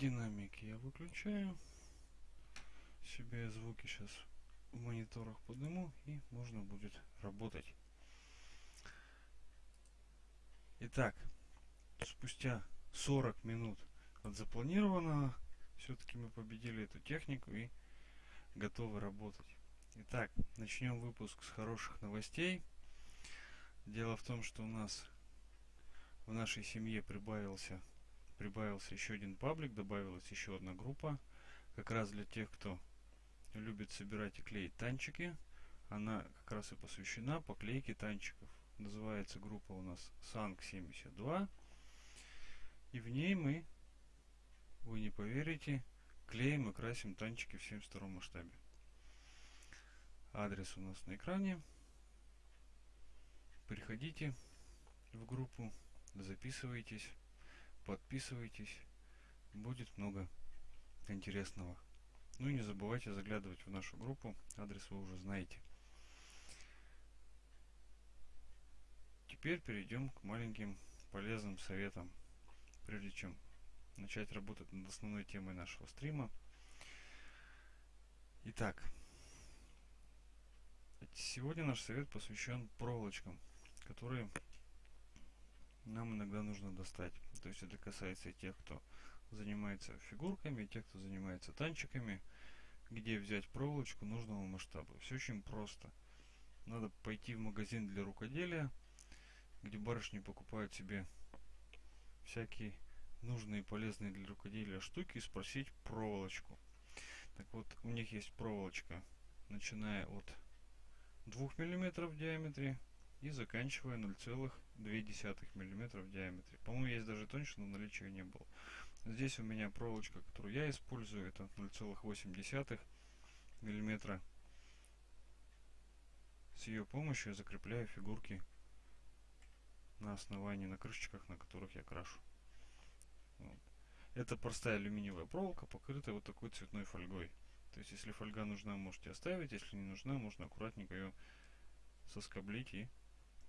Динамики я выключаю. Себе звуки сейчас в мониторах подниму и можно будет работать. Итак, спустя 40 минут от запланированного все-таки мы победили эту технику и готовы работать. Итак, начнем выпуск с хороших новостей. Дело в том, что у нас в нашей семье прибавился, прибавился еще один паблик, добавилась еще одна группа. Как раз для тех, кто любит собирать и клеить танчики. Она как раз и посвящена поклейке танчиков. Называется группа у нас Санк 72. И в ней мы, вы не поверите, клеим и красим танчики в 72 масштабе. Адрес у нас на экране. Приходите в группу, записывайтесь, подписывайтесь. Будет много интересного. Ну и не забывайте заглядывать в нашу группу. Адрес вы уже знаете. Теперь перейдем к маленьким полезным советам, прежде чем начать работать над основной темой нашего стрима. Итак, Сегодня наш совет посвящен проволочкам, которые нам иногда нужно достать. То есть это касается и тех, кто занимается фигурками, и тех, кто занимается танчиками, где взять проволочку нужного масштаба. Все очень просто. Надо пойти в магазин для рукоделия, где барышни покупают себе всякие нужные и полезные для рукоделия штуки и спросить проволочку. Так вот, у них есть проволочка, начиная от 2 мм в диаметре и заканчивая 0,2 мм в диаметре. По-моему, есть даже тоньше, но наличия не было. Здесь у меня проволочка, которую я использую, это 0,8 мм. С ее помощью я закрепляю фигурки на основании, на крышечках, на которых я крашу. Вот. Это простая алюминиевая проволока, покрытая вот такой цветной фольгой. То есть, если фольга нужна, можете оставить. Если не нужна, можно аккуратненько ее соскоблить и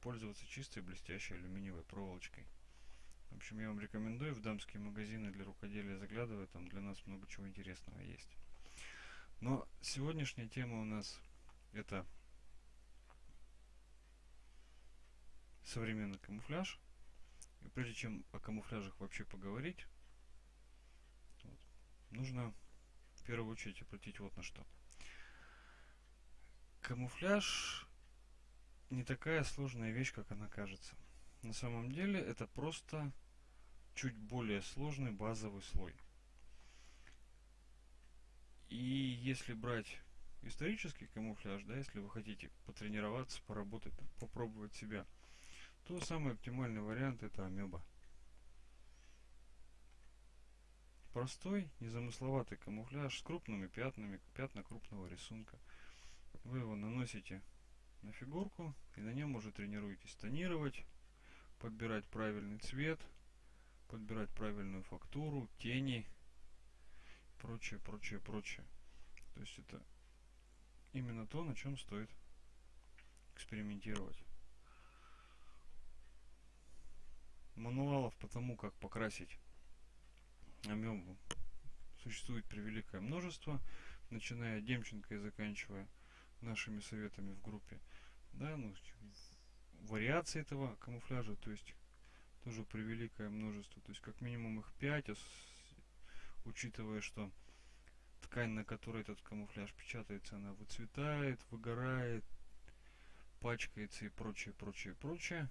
пользоваться чистой блестящей алюминиевой проволочкой. В общем, я вам рекомендую в дамские магазины для рукоделия заглядывать. Там для нас много чего интересного есть. Но сегодняшняя тема у нас это современный камуфляж. И прежде чем о камуфляжах вообще поговорить, вот, нужно в первую очередь обратить вот на что. Камуфляж не такая сложная вещь, как она кажется. На самом деле это просто чуть более сложный базовый слой. И если брать исторический камуфляж, да, если вы хотите потренироваться, поработать, попробовать себя, то самый оптимальный вариант это амеба. Простой, незамысловатый камуфляж с крупными пятнами, пятна крупного рисунка. Вы его наносите на фигурку и на нем уже тренируетесь тонировать, подбирать правильный цвет, подбирать правильную фактуру, тени, прочее, прочее, прочее. То есть это именно то, на чем стоит экспериментировать. Мануалов по тому, как покрасить амебу существует превеликое множество, начиная от Демченко и заканчивая нашими советами в группе. Да, ну, вариации этого камуфляжа, то есть тоже превеликое множество. То есть как минимум их 5, учитывая, что ткань, на которой этот камуфляж печатается, она выцветает, выгорает, пачкается и прочее, прочее, прочее.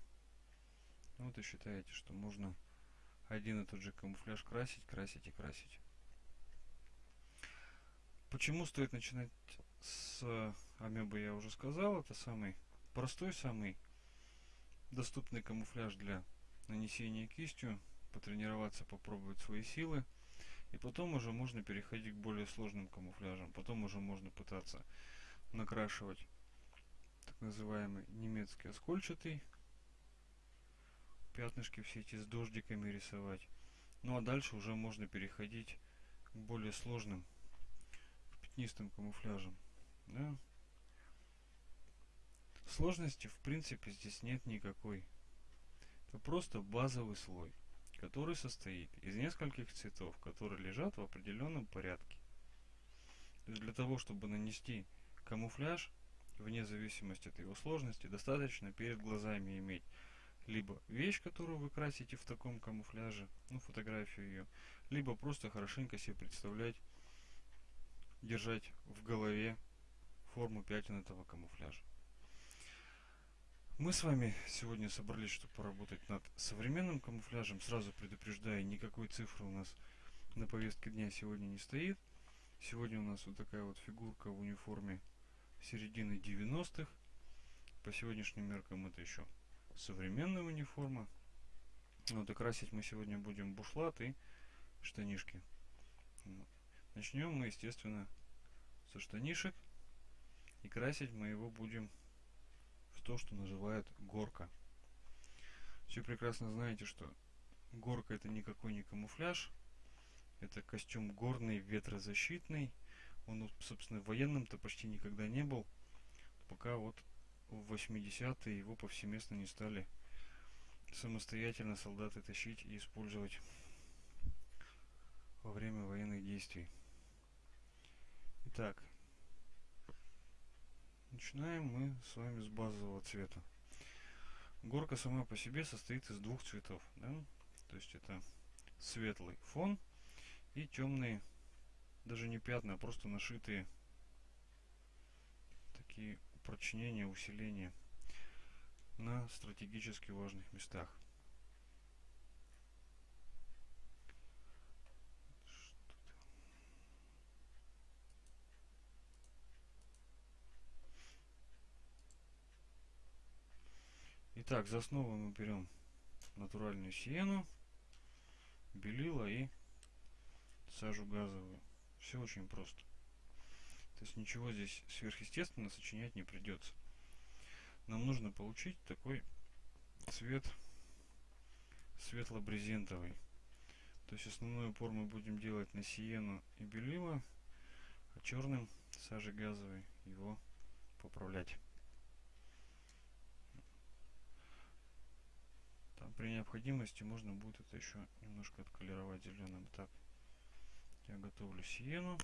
Вот и считаете, что можно один и тот же камуфляж красить, красить и красить. Почему стоит начинать с амебы, я уже сказал. Это самый простой, самый доступный камуфляж для нанесения кистью. Потренироваться, попробовать свои силы. И потом уже можно переходить к более сложным камуфляжам. Потом уже можно пытаться накрашивать так называемый немецкий оскольчатый пятнышки все эти с дождиками рисовать. Ну а дальше уже можно переходить к более сложным, к пятнистым камуфляжам. Да? Сложности в принципе здесь нет никакой. Это просто базовый слой, который состоит из нескольких цветов, которые лежат в определенном порядке. Для того, чтобы нанести камуфляж, вне зависимости от его сложности, достаточно перед глазами иметь либо вещь, которую вы красите в таком камуфляже, ну, фотографию ее, либо просто хорошенько себе представлять, держать в голове форму пятен этого камуфляжа. Мы с вами сегодня собрались, чтобы поработать над современным камуфляжем. Сразу предупреждаю, никакой цифры у нас на повестке дня сегодня не стоит. Сегодня у нас вот такая вот фигурка в униформе середины 90-х. По сегодняшним меркам это еще современная униформа. Вот и красить мы сегодня будем бушлат и штанишки. Начнем мы, естественно, со штанишек. И красить мы его будем в то, что называют горка. Все прекрасно знаете, что горка это никакой не камуфляж. Это костюм горный, ветрозащитный. Он, собственно, военным-то почти никогда не был. Пока вот в 80-е его повсеместно не стали самостоятельно солдаты тащить и использовать во время военных действий. Итак, Начинаем мы с вами с базового цвета. Горка сама по себе состоит из двух цветов. Да? То есть это светлый фон и темные, даже не пятна, а просто нашитые такие упрочнения, усиления на стратегически важных местах. Итак, за основу мы берем натуральную сиену, белила и сажу газовую. Все очень просто. То есть ничего здесь сверхъестественно сочинять не придется. Нам нужно получить такой цвет светло-брезентовый. То есть основной упор мы будем делать на сиену и белила, а черным сажей газовой его поправлять. При необходимости можно будет это еще немножко отколеровать зеленым. Так, я готовлю сиену.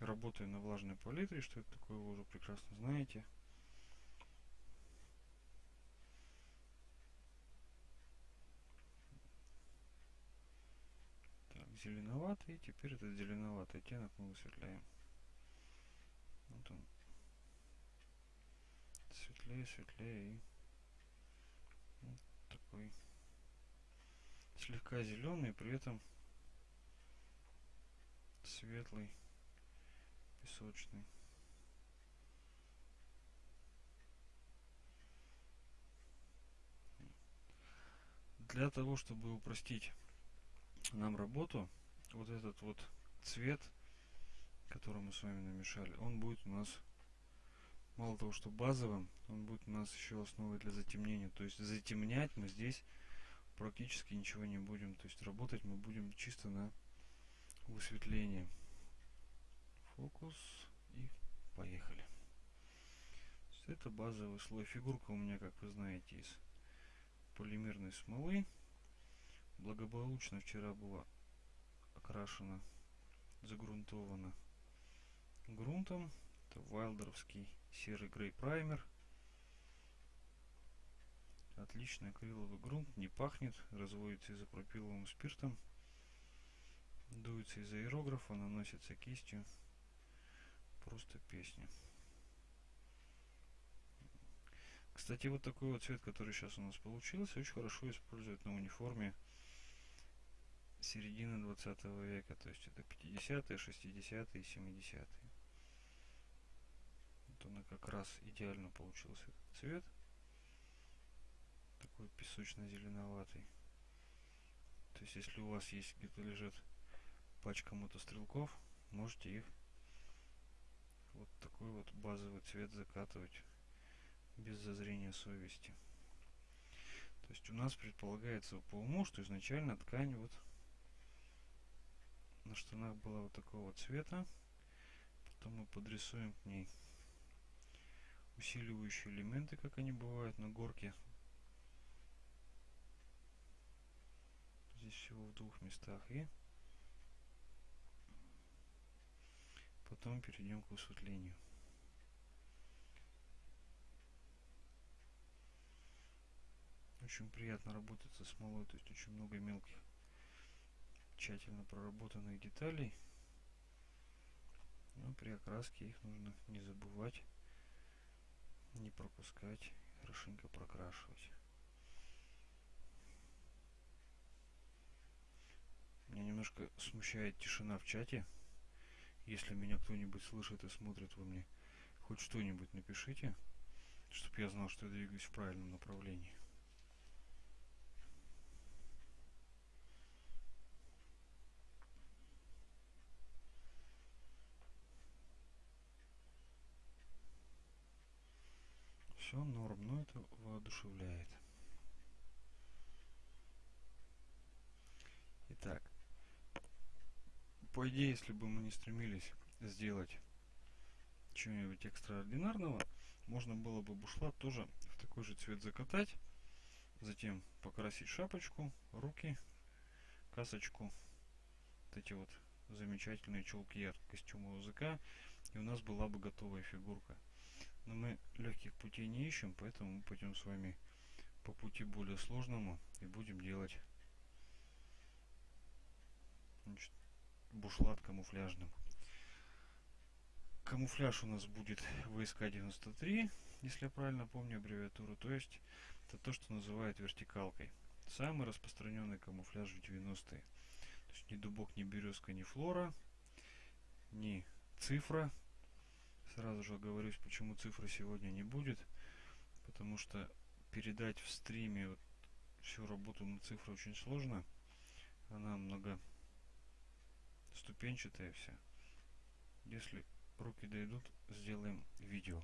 Работаю на влажной палитре, что это такое, вы уже прекрасно знаете. Так, зеленоватый. Теперь этот зеленоватый оттенок мы высветляем. Вот он светлее, светлее и вот такой слегка зеленый, при этом светлый, песочный. Для того, чтобы упростить нам работу, вот этот вот цвет, который мы с вами намешали, он будет у нас мало того, что базовым, он будет у нас еще основой для затемнения. То есть затемнять мы здесь практически ничего не будем. То есть работать мы будем чисто на высветление. Фокус и поехали. Это базовый слой. Фигурка у меня, как вы знаете, из полимерной смолы. Благополучно вчера была окрашена, загрунтована грунтом. Это вайлдеровский серый грей праймер. Отличный акриловый грунт, не пахнет, разводится изопропиловым спиртом. Дуется из аэрографа, наносится кистью. Просто песня. Кстати, вот такой вот цвет, который сейчас у нас получился, очень хорошо используют на униформе середины 20 века. То есть это 50-е, 60-е и 70-е вот она как раз идеально получился цвет. Такой песочно-зеленоватый. То есть, если у вас есть где-то лежит пачка мотострелков, можете их вот такой вот базовый цвет закатывать без зазрения совести. То есть у нас предполагается по уму, что изначально ткань вот на штанах была вот такого цвета. Потом мы подрисуем к ней усиливающие элементы, как они бывают на горке. Здесь всего в двух местах. И потом перейдем к высветлению. Очень приятно работать со смолой, то есть очень много мелких, тщательно проработанных деталей. Но при окраске их нужно не забывать, не пропускать, хорошенько прокрашивать. Меня немножко смущает тишина в чате. Если меня кто-нибудь слышит и смотрит, вы мне хоть что-нибудь напишите, чтобы я знал, что я двигаюсь в правильном направлении. Все норм, но это воодушевляет. Итак, по идее, если бы мы не стремились сделать чего-нибудь экстраординарного, можно было бы бушлат тоже в такой же цвет закатать, затем покрасить шапочку, руки, касочку, вот эти вот замечательные чулки от костюма языка, и у нас была бы готовая фигурка. Но мы легких путей не ищем, поэтому мы пойдем с вами по пути более сложному и будем делать значит, бушлат камуфляжным. Камуфляж у нас будет ВСК-93, если я правильно помню аббревиатуру. То есть это то, что называют вертикалкой. Самый распространенный камуфляж в 90-е. То есть ни дубок, ни березка, ни флора, ни цифра Сразу же оговорюсь, почему цифры сегодня не будет. Потому что передать в стриме вот всю работу на цифры очень сложно. Она много ступенчатая вся. Если руки дойдут, сделаем видео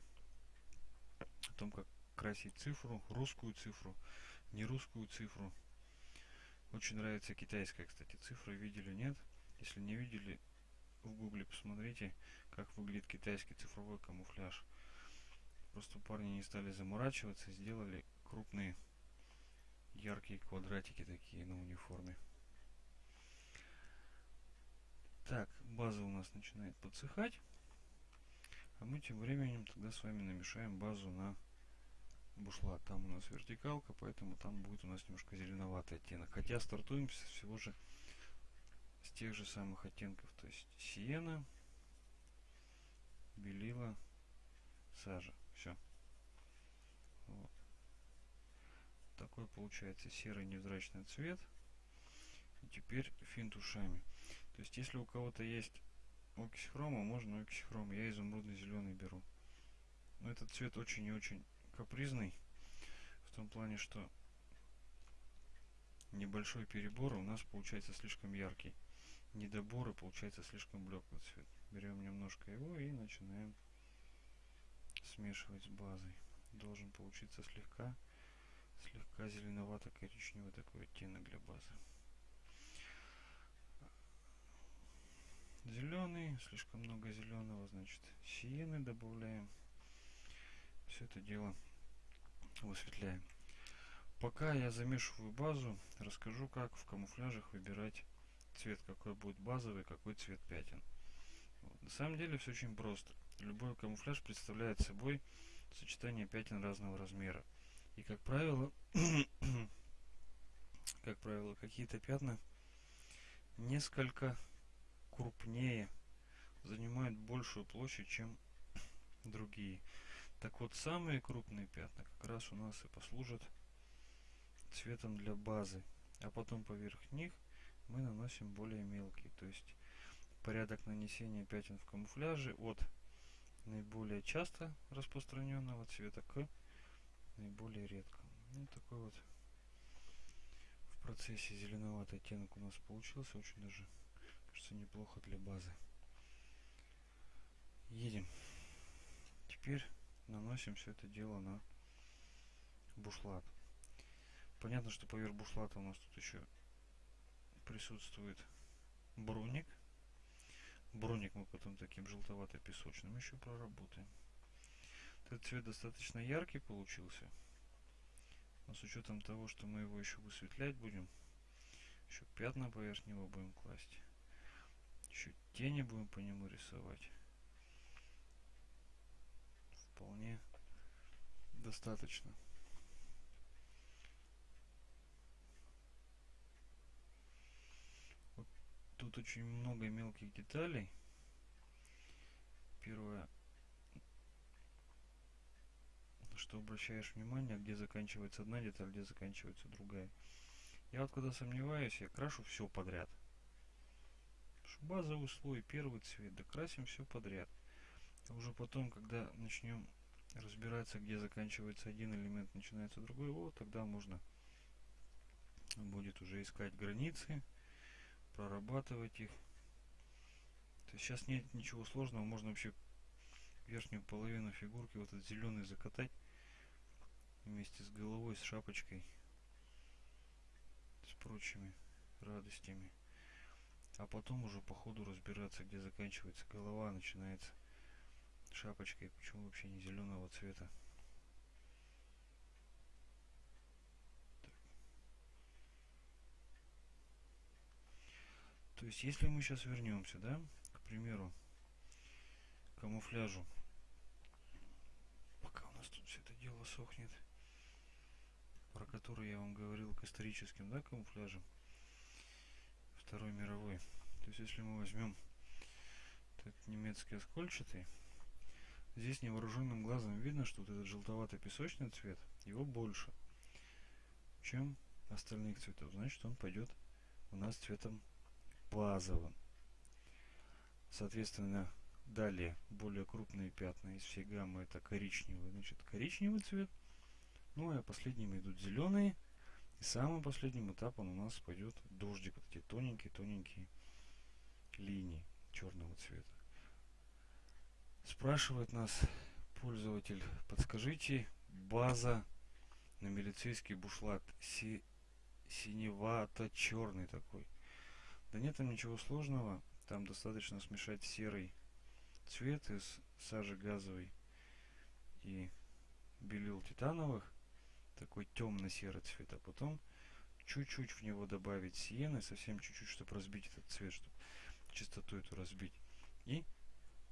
о том, как красить цифру, русскую цифру, не русскую цифру. Очень нравится китайская, кстати, цифра. Видели, нет? Если не видели, в гугле посмотрите как выглядит китайский цифровой камуфляж. Просто парни не стали заморачиваться, сделали крупные яркие квадратики такие на униформе. Так, база у нас начинает подсыхать. А мы тем временем тогда с вами намешаем базу на бушлат. Там у нас вертикалка, поэтому там будет у нас немножко зеленоватый оттенок. Хотя стартуем всего же с тех же самых оттенков. То есть сиена, белила, сажа. Все. Вот. Такой получается серый невзрачный цвет. И теперь финт ушами. То есть, если у кого-то есть окись хрома, можно окись хрома. Я изумрудный зеленый беру. Но этот цвет очень и очень капризный. В том плане, что небольшой перебор у нас получается слишком яркий. Недоборы получается слишком блеклый цвет берем немножко его и начинаем смешивать с базой. Должен получиться слегка, слегка зеленовато-коричневый такой оттенок для базы. Зеленый, слишком много зеленого, значит, сиены добавляем. Все это дело высветляем. Пока я замешиваю базу, расскажу, как в камуфляжах выбирать цвет, какой будет базовый, какой цвет пятен. На самом деле все очень просто. Любой камуфляж представляет собой сочетание пятен разного размера. И как правило, как правило, какие-то пятна несколько крупнее, занимают большую площадь, чем другие. Так вот, самые крупные пятна как раз у нас и послужат цветом для базы. А потом поверх них мы наносим более мелкие. То есть порядок нанесения пятен в камуфляже от наиболее часто распространенного цвета к наиболее редкому. Ну, такой вот в процессе зеленоватый оттенок у нас получился. Очень даже, кажется, неплохо для базы. Едем. Теперь наносим все это дело на бушлат. Понятно, что поверх бушлата у нас тут еще присутствует броник Броник мы потом таким желтовато-песочным еще проработаем. Этот цвет достаточно яркий получился. Но с учетом того, что мы его еще высветлять будем, еще пятна поверх него будем класть, еще тени будем по нему рисовать, вполне достаточно. Тут очень много мелких деталей. Первое, что обращаешь внимание, где заканчивается одна деталь, где заканчивается другая. Я вот когда сомневаюсь, я крашу все подряд. Базовый слой, первый цвет, докрасим все подряд. А уже потом, когда начнем разбираться, где заканчивается один элемент, начинается другой, вот тогда можно будет уже искать границы, прорабатывать их. То есть сейчас нет ничего сложного, можно вообще верхнюю половину фигурки, вот этот зеленый закатать вместе с головой, с шапочкой, с прочими радостями. А потом уже по ходу разбираться, где заканчивается голова, начинается шапочкой, почему вообще не зеленого цвета. То есть, если мы сейчас вернемся, да, к примеру, к камуфляжу, пока у нас тут все это дело сохнет, про который я вам говорил к историческим, да, камуфляжам Второй мировой. То есть, если мы возьмем этот немецкий оскольчатый, здесь невооруженным глазом видно, что вот этот желтовато-песочный цвет, его больше, чем остальных цветов. Значит, он пойдет у нас цветом базовым. Соответственно, далее более крупные пятна из всей гаммы это коричневый. Значит, коричневый цвет – ну а последними идут зеленые. И самым последним этапом у нас пойдет дождик. Вот эти тоненькие-тоненькие линии черного цвета. Спрашивает нас пользователь, подскажите, база на милицейский бушлат си, синевато-черный такой. Да нет там ничего сложного, там достаточно смешать серый цвет из сажи газовой и белил титановых такой темно-серый цвет, а потом чуть-чуть в него добавить сиены, совсем чуть-чуть, чтобы разбить этот цвет, чтобы чистоту эту разбить. И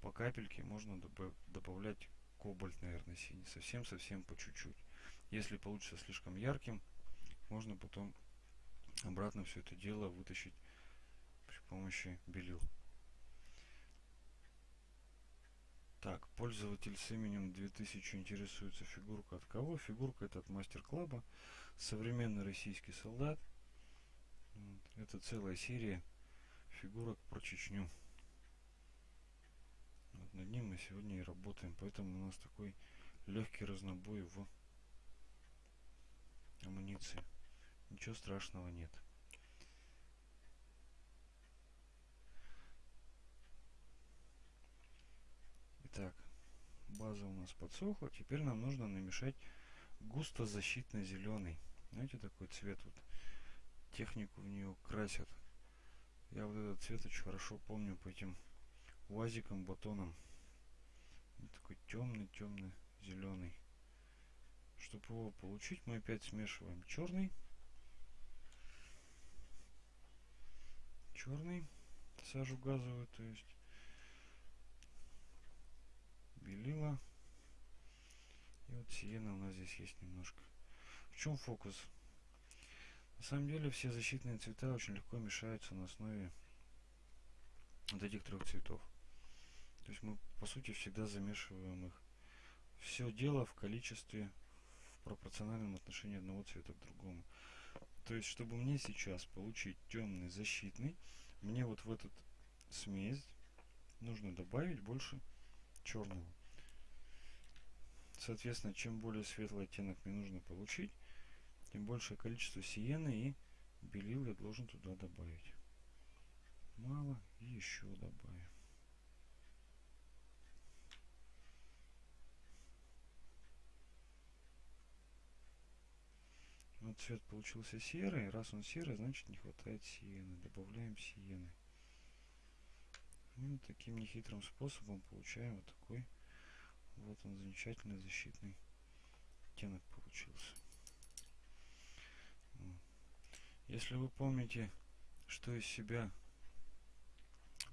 по капельке можно добавлять кобальт, наверное, синий, совсем-совсем по чуть-чуть. Если получится слишком ярким, можно потом обратно все это дело вытащить помощи белил. Так, пользователь с именем 2000 интересуется фигурка от кого? Фигурка это от мастер-клаба. Современный российский солдат. Это целая серия фигурок про Чечню. Вот над ним мы сегодня и работаем. Поэтому у нас такой легкий разнобой в амуниции. Ничего страшного нет. Итак, база у нас подсохла. Теперь нам нужно намешать густо защитно зеленый. Знаете, такой цвет вот. Технику в нее красят. Я вот этот цвет очень хорошо помню по этим уазикам, батонам. Такой темный, темный, зеленый. Чтобы его получить, мы опять смешиваем черный. Черный, сажу газовую, то есть белила. И вот сиена у нас здесь есть немножко. В чем фокус? На самом деле все защитные цвета очень легко мешаются на основе вот этих трех цветов. То есть мы по сути всегда замешиваем их. Все дело в количестве, в пропорциональном отношении одного цвета к другому. То есть, чтобы мне сейчас получить темный защитный, мне вот в этот смесь нужно добавить больше черного. Соответственно, чем более светлый оттенок мне нужно получить, тем большее количество сиены и белил я должен туда добавить. Мало и еще добавим. Вот цвет получился серый. Раз он серый, значит не хватает сиены. Добавляем сиены. И вот таким нехитрым способом получаем вот такой Вот он замечательный защитный оттенок получился. Если вы помните, что из себя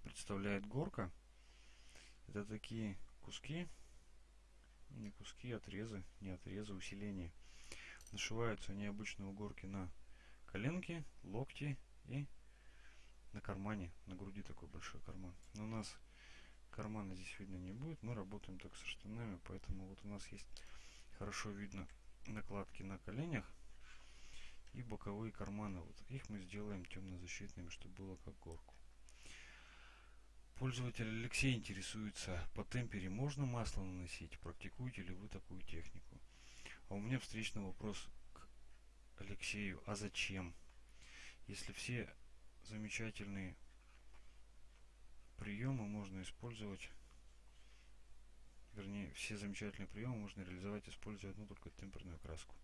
представляет горка, это такие куски, не куски, отрезы, не отрезы, усиления. Нашиваются они обычно у горки на коленки, локти и на кармане, на груди такой большой карман. Но у нас кармана здесь видно не будет, мы работаем только со штанами, поэтому вот у нас есть хорошо видно накладки на коленях и боковые карманы. Вот их мы сделаем темно-защитными, чтобы было как горку. Пользователь Алексей интересуется, по темпере можно масло наносить? Практикуете ли вы такую технику? А у меня встречный вопрос к Алексею. А зачем? Если все замечательные приемы можно использовать, вернее, все замечательные приемы можно реализовать, используя одну только темперную краску.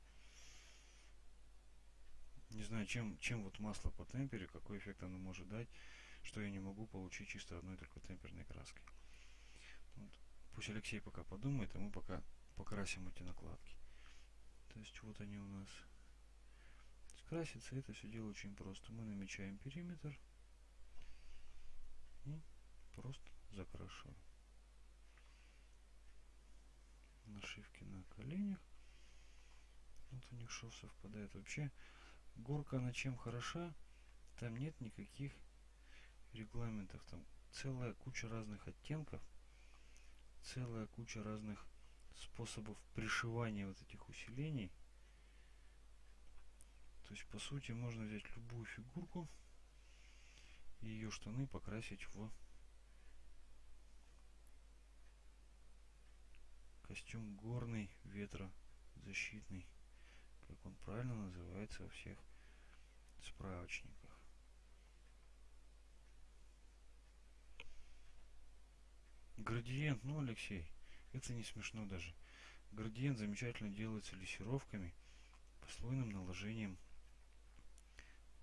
Не знаю, чем, чем вот масло по темпере, какой эффект оно может дать что я не могу получить чисто одной только темперной краской. Вот. Пусть Алексей пока подумает, а мы пока покрасим эти накладки. То есть вот они у нас. Скрасится это все дело очень просто. Мы намечаем периметр и просто закрашиваем. Нашивки на коленях. Вот у них шов совпадает. Вообще горка на чем хороша? Там нет никаких регламентов там целая куча разных оттенков, целая куча разных способов пришивания вот этих усилений. То есть, по сути, можно взять любую фигурку и ее штаны покрасить в костюм горный ветрозащитный, как он правильно называется во всех справочниках. Градиент, ну, Алексей, это не смешно даже. Градиент замечательно делается лессировками, послойным наложением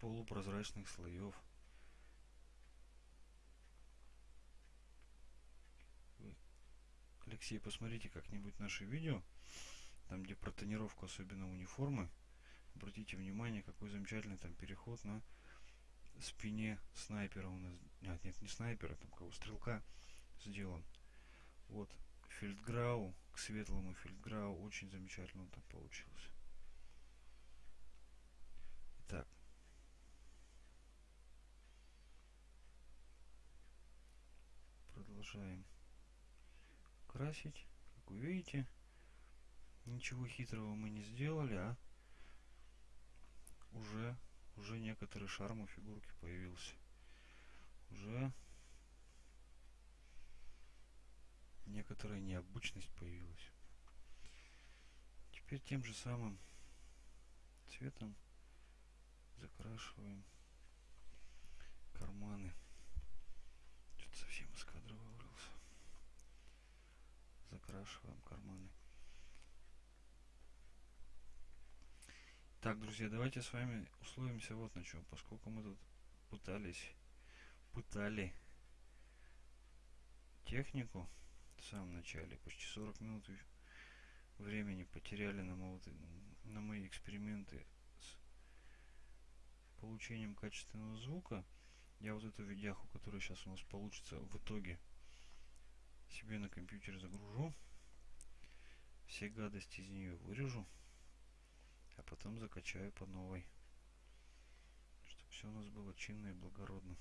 полупрозрачных слоев. Алексей, посмотрите как-нибудь наше видео, там где про тонировку, особенно униформы. Обратите внимание, какой замечательный там переход на спине снайпера у нас. Нет, нет, не снайпера, там кого, стрелка сделан. Вот фельдграу к светлому фельдграу очень замечательно там получился. Так. Продолжаем красить. Как вы видите, ничего хитрого мы не сделали, а уже уже некоторый шарм у фигурки появился. Уже некоторая необычность появилась. Теперь тем же самым цветом закрашиваем карманы. Что-то совсем из кадра вывалился. Закрашиваем карманы. Так, друзья, давайте с вами условимся вот на чем. Поскольку мы тут пытались, пытали технику, в самом начале. Почти 40 минут времени потеряли на, мои, на мои эксперименты с получением качественного звука. Я вот эту видяху, которая сейчас у нас получится в итоге, себе на компьютер загружу. Все гадости из нее вырежу. А потом закачаю по новой. Чтобы все у нас было чинно и благородно.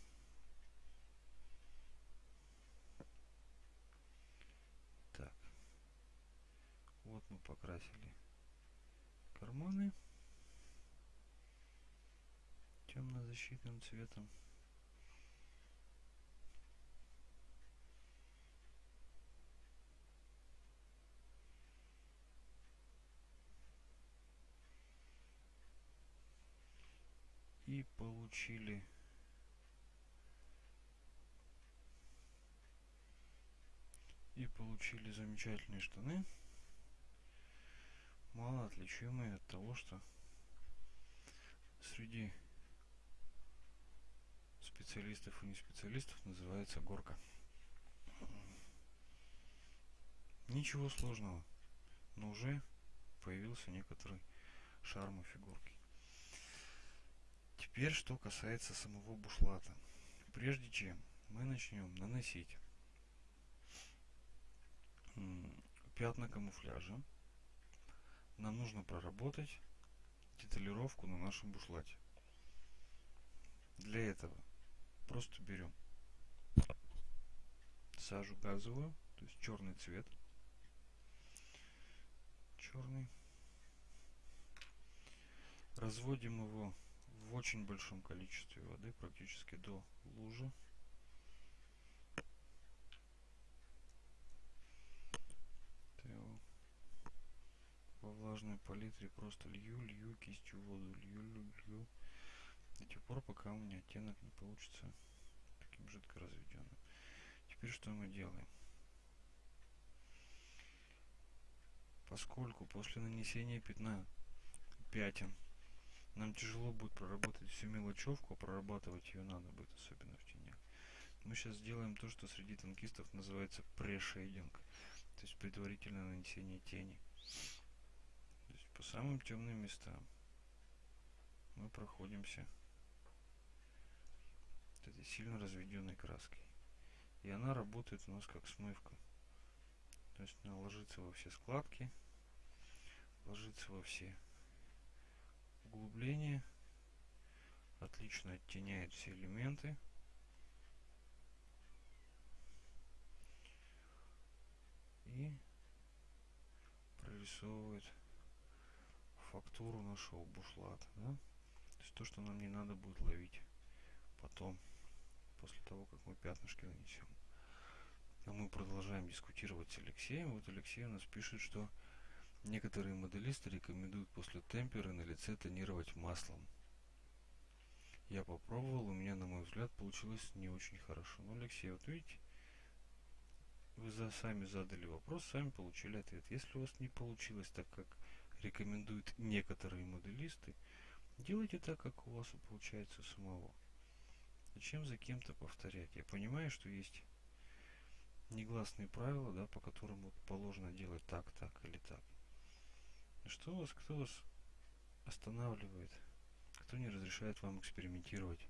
Вот мы покрасили карманы темно-защитным цветом. И получили и получили замечательные штаны мало отличимые от того, что среди специалистов и не специалистов называется горка. Ничего сложного, но уже появился некоторый шарм у фигурки. Теперь, что касается самого бушлата. Прежде чем мы начнем наносить пятна камуфляжа, нам нужно проработать деталировку на нашем бушлате. Для этого просто берем сажу газовую, то есть черный цвет, черный, разводим его в очень большом количестве воды, практически до лужи. во влажной палитре просто лью, лью кистью воду, лью, лью, лью до тех пор, пока у меня оттенок не получится таким жидко разведенным. Теперь что мы делаем? Поскольку после нанесения пятна пятен нам тяжело будет проработать всю мелочевку, а прорабатывать ее надо будет, особенно в тенях. Мы сейчас сделаем то, что среди танкистов называется прешейдинг, то есть предварительное нанесение тени. То есть по самым темным местам мы проходимся этой сильно разведенной краской. И она работает у нас как смывка. То есть она ложится во все складки, ложится во все углубления, отлично оттеняет все элементы. И прорисовывает фактуру нашего бушлата. Да? То есть то, что нам не надо будет ловить потом после того, как мы пятнышки нанесем. А мы продолжаем дискутировать с Алексеем. Вот Алексей у нас пишет, что некоторые моделисты рекомендуют после темпера на лице тонировать маслом. Я попробовал, у меня, на мой взгляд, получилось не очень хорошо. Но, Алексей, вот видите, вы за, сами задали вопрос, сами получили ответ. Если у вас не получилось так, как рекомендуют некоторые моделисты, делайте так, как у вас получается самого. Зачем за кем-то повторять? Я понимаю, что есть негласные правила, да, по которым вот положено делать так, так или так. Что вас, кто вас останавливает? Кто не разрешает вам экспериментировать?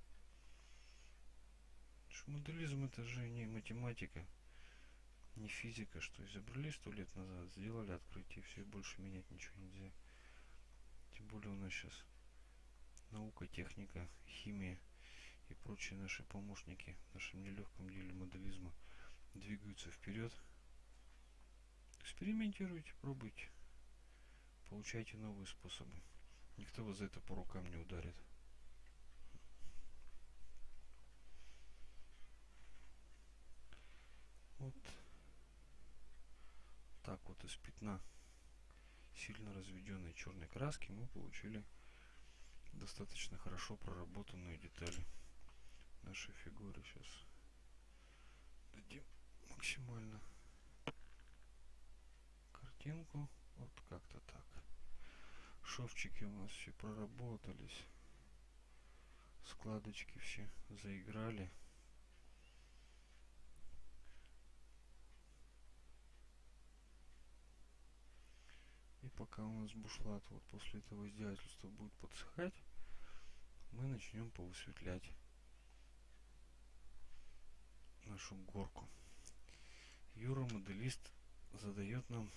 Что моделизм это же не математика, не физика, что изобрели сто лет назад, сделали открытие, все, больше менять ничего нельзя. Тем более у нас сейчас наука, техника, химия – и прочие наши помощники в нашем нелегком деле моделизма двигаются вперед. Экспериментируйте, пробуйте, получайте новые способы. Никто вас за это по рукам не ударит. Вот так вот из пятна сильно разведенной черной краски мы получили достаточно хорошо проработанную деталь нашей фигуры сейчас дадим максимально картинку вот как-то так шовчики у нас все проработались складочки все заиграли и пока у нас бушлат вот после этого издевательства будет подсыхать мы начнем повысветлять нашу горку. Юра моделист задает нам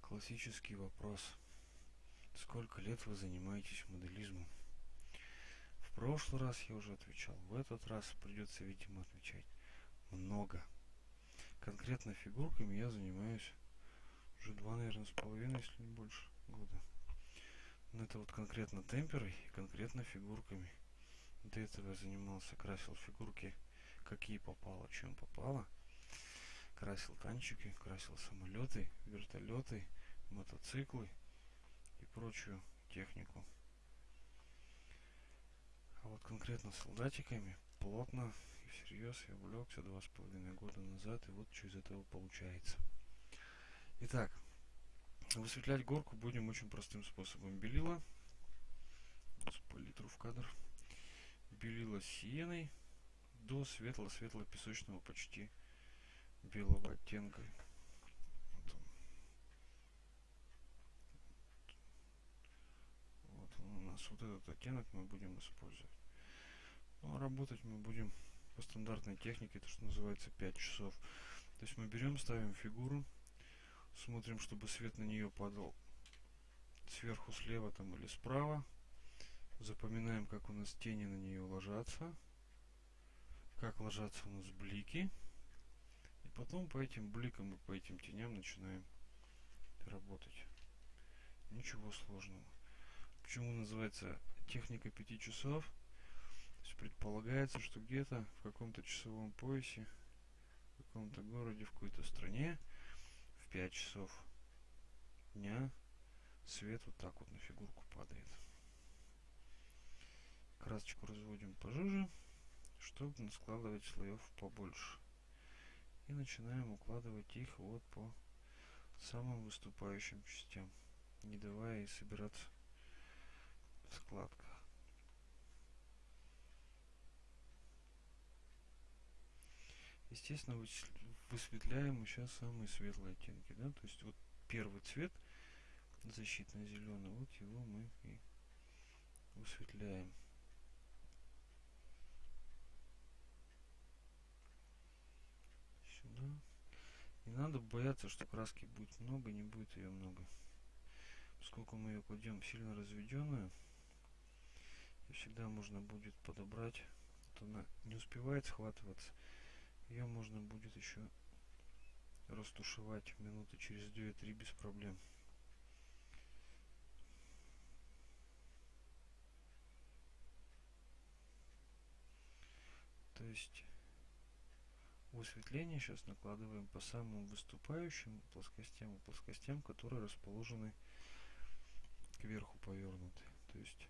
классический вопрос. Сколько лет вы занимаетесь моделизмом? В прошлый раз я уже отвечал. В этот раз придется, видимо, отвечать много. Конкретно фигурками я занимаюсь уже два, наверное, с половиной, если не больше, года. Но это вот конкретно темперой и конкретно фигурками. До этого я занимался, красил фигурки какие попало, чем попало. Красил танчики, красил самолеты, вертолеты, мотоциклы прочую технику. А вот конкретно солдатиками плотно и всерьез я увлекся два с половиной года назад, и вот что из этого получается. Итак, высветлять горку будем очень простым способом. Белила, палитру в кадр, белила сиеной, до светло-светло-песочного почти белого оттенка. Вот этот оттенок мы будем использовать. Ну, а работать мы будем по стандартной технике, это что называется 5 часов. То есть мы берем, ставим фигуру, смотрим, чтобы свет на нее падал сверху слева там или справа. Запоминаем, как у нас тени на нее ложатся, как ложатся у нас блики. И потом по этим бликам и по этим теням начинаем работать. Ничего сложного. Почему называется техника пяти часов? То есть предполагается, что где-то в каком-то часовом поясе, в каком-то городе, в какой-то стране в 5 часов дня свет вот так вот на фигурку падает. Красочку разводим пожиже, чтобы складывать слоев побольше. И начинаем укладывать их вот по самым выступающим частям, не давая ей собираться в складках. Естественно, высветляем сейчас самые светлые оттенки, да, то есть вот первый цвет защитно зеленый, вот его мы и высветляем. Сюда. Не надо бояться, что краски будет много, не будет ее много. Поскольку мы ее кладем сильно разведенную, и всегда можно будет подобрать, то она не успевает схватываться. Ее можно будет еще растушевать минуты через 2-3 без проблем. То есть высветление сейчас накладываем по самым выступающим плоскостям плоскостям, которые расположены кверху повернуты. То есть,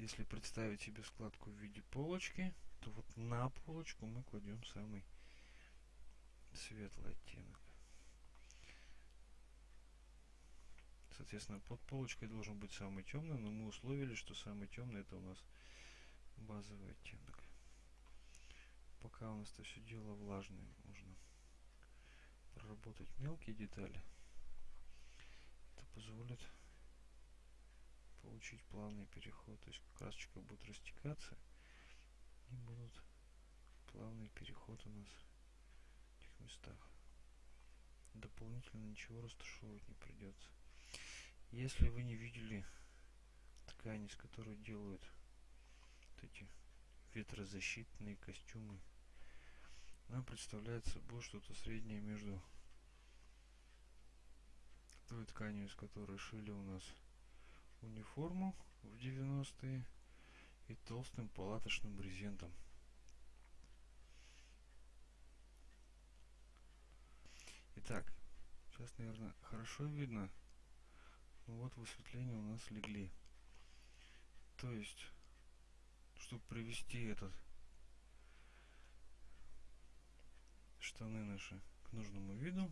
если представить себе складку в виде полочки, то вот на полочку мы кладем самый светлый оттенок. Соответственно, под полочкой должен быть самый темный, но мы условили, что самый темный это у нас базовый оттенок. Пока у нас это все дело влажное, можно проработать мелкие детали. Это позволит получить плавный переход. То есть красочка будет растекаться и будут плавный переход у нас в этих местах. Дополнительно ничего растушевывать не придется. Если вы не видели ткани, из которой делают вот эти ветрозащитные костюмы, она представляет собой что-то среднее между той тканью, из которой шили у нас униформу в 90-е и толстым палаточным брезентом. Итак, сейчас, наверное, хорошо видно. Ну вот высветление у нас легли. То есть, чтобы привести этот штаны наши к нужному виду,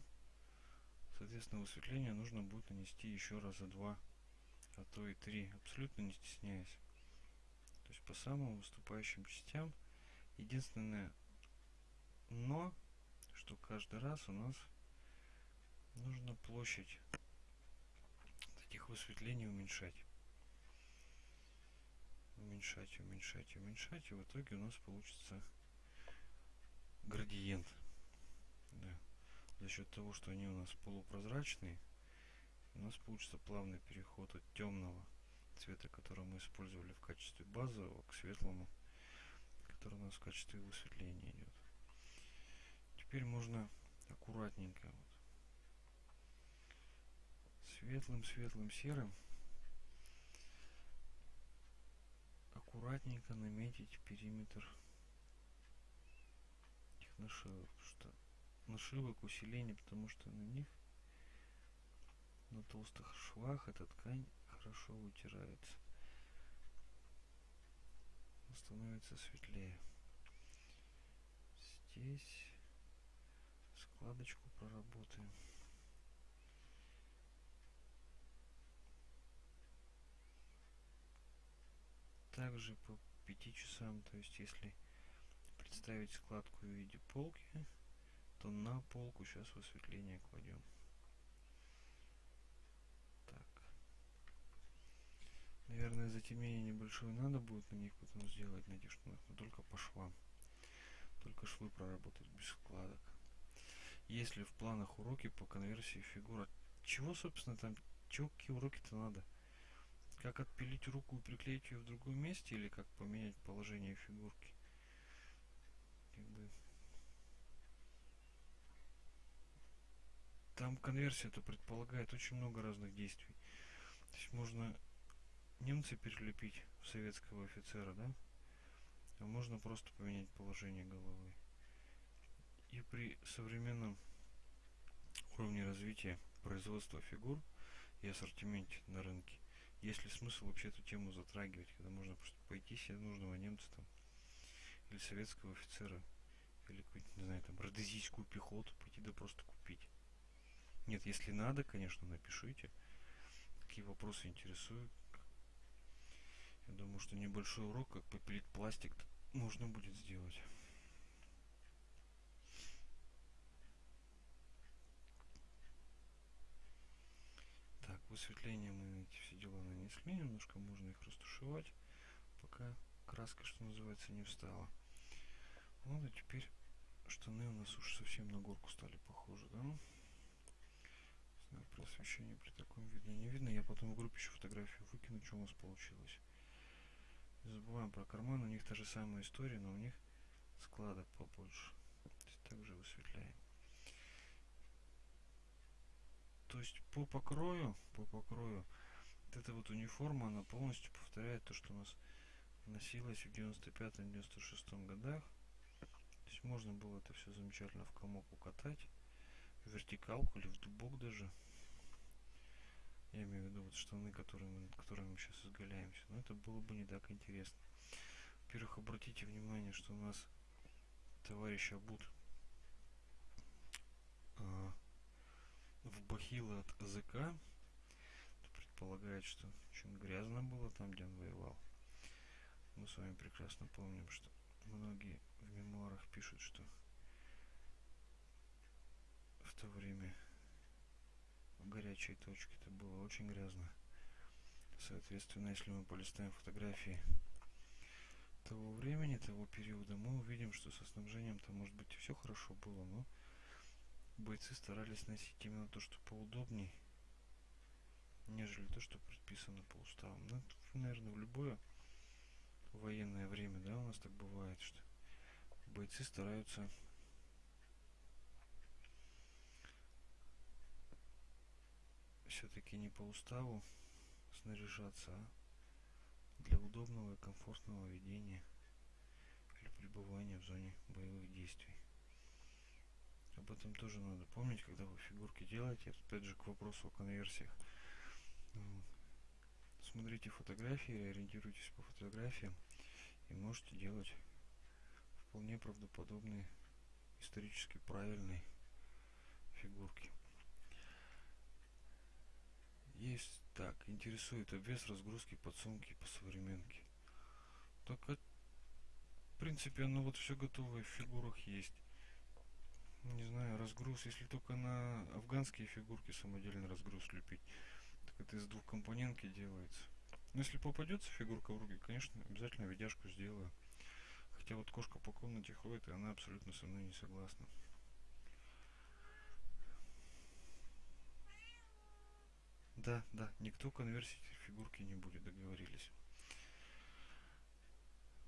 соответственно, высветление нужно будет нанести еще раза два, а то и три, абсолютно не стесняясь то есть по самым выступающим частям. Единственное но, что каждый раз у нас нужно площадь таких высветлений уменьшать. Уменьшать, уменьшать, уменьшать, и в итоге у нас получится градиент. Да. За счет того, что они у нас полупрозрачные, у нас получится плавный переход от темного цвета, который мы использовали в качестве базового, к светлому, который у нас в качестве высветления идет. Теперь можно аккуратненько вот, светлым, светлым, серым аккуратненько наметить периметр этих нашивок, что нашивок усиление, потому что на них на толстых швах эта ткань хорошо вытирается. Становится светлее. Здесь складочку проработаем. Также по 5 часам, то есть если представить складку в виде полки, то на полку сейчас высветление кладем. Наверное, затемнение небольшое надо будет на них потом сделать, на этих штанах, но только по швам. Только швы проработать без складок. Если в планах уроки по конверсии фигур, чего, собственно, там, чего, уроки-то надо? Как отпилить руку и приклеить ее в другом месте, или как поменять положение фигурки? Как бы... Там конверсия это предполагает очень много разных действий. То есть можно немца перелепить в советского офицера, да? А можно просто поменять положение головы. И при современном уровне развития производства фигур и ассортименте на рынке есть ли смысл вообще эту тему затрагивать, когда можно просто пойти себе нужного немца там или советского офицера или какую-нибудь, не знаю, там, родезийскую пехоту пойти да просто купить. Нет, если надо, конечно, напишите, какие вопросы интересуют, я думаю, что небольшой урок, как попилить пластик, можно будет сделать. Так, высветление мы эти все дела нанесли, немножко можно их растушевать, пока краска, что называется, не встала. Вот, а теперь штаны у нас уж совсем на горку стали похожи, да? Знаю, при освещении при таком видно не видно. Я потом в группе еще фотографию выкину, что у нас получилось. Забываем про карман, у них та же самая история, но у них складок побольше. Также высветляем. То есть по покрою, по покрою, вот эта вот униформа, она полностью повторяет то, что у нас носилось в 95-96 годах. То есть можно было это все замечательно в комок укатать, в вертикалку или в дубок даже. Я имею в виду вот штаны, которые мы, которыми мы сейчас изгаляемся. Но это было бы не так интересно. Во-первых, обратите внимание, что у нас товарищ Абут а, в бахило от АЗК предполагает, что очень грязно было там, где он воевал. Мы с вами прекрасно помним, что многие в мемуарах пишут, что в то время горячей точке это было очень грязно. Соответственно, если мы полистаем фотографии того времени, того периода, мы увидим, что со снабжением там может быть все хорошо было, но бойцы старались носить именно то, что поудобней, нежели то, что предписано по уставам. Ну, наверное, в любое военное время, да, у нас так бывает, что бойцы стараются все-таки не по уставу снаряжаться, а для удобного и комфортного ведения или пребывания в зоне боевых действий. Об этом тоже надо помнить, когда вы фигурки делаете. Опять же, к вопросу о конверсиях. Смотрите фотографии, ориентируйтесь по фотографиям и можете делать вполне правдоподобные, исторически правильные фигурки. Есть так, интересует обвес разгрузки подсумки по современке. Так, в принципе, оно вот все готовое в фигурах есть. Не знаю, разгруз, если только на афганские фигурки самодельный разгруз лепить, так это из двух компонентки делается. Но если попадется фигурка в руки, конечно, обязательно видяшку сделаю. Хотя вот кошка по комнате ходит, и она абсолютно со мной не согласна. Да, да, никто конверсии фигурки не будет, договорились.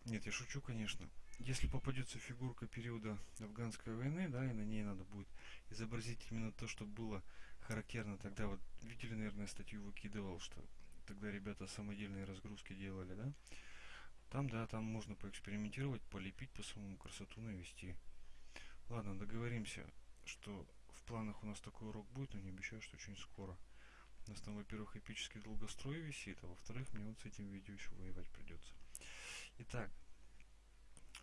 Нет, я шучу, конечно. Если попадется фигурка периода афганской войны, да, и на ней надо будет изобразить именно то, что было характерно тогда. Вот видели, наверное, статью выкидывал, что тогда ребята самодельные разгрузки делали, да? Там, да, там можно поэкспериментировать, полепить по самому красоту навести. Ладно, договоримся, что в планах у нас такой урок будет, но не обещаю, что очень скоро. У нас там, во-первых, эпический долгострой висит, а во-вторых, мне вот с этим видео еще воевать придется. Итак,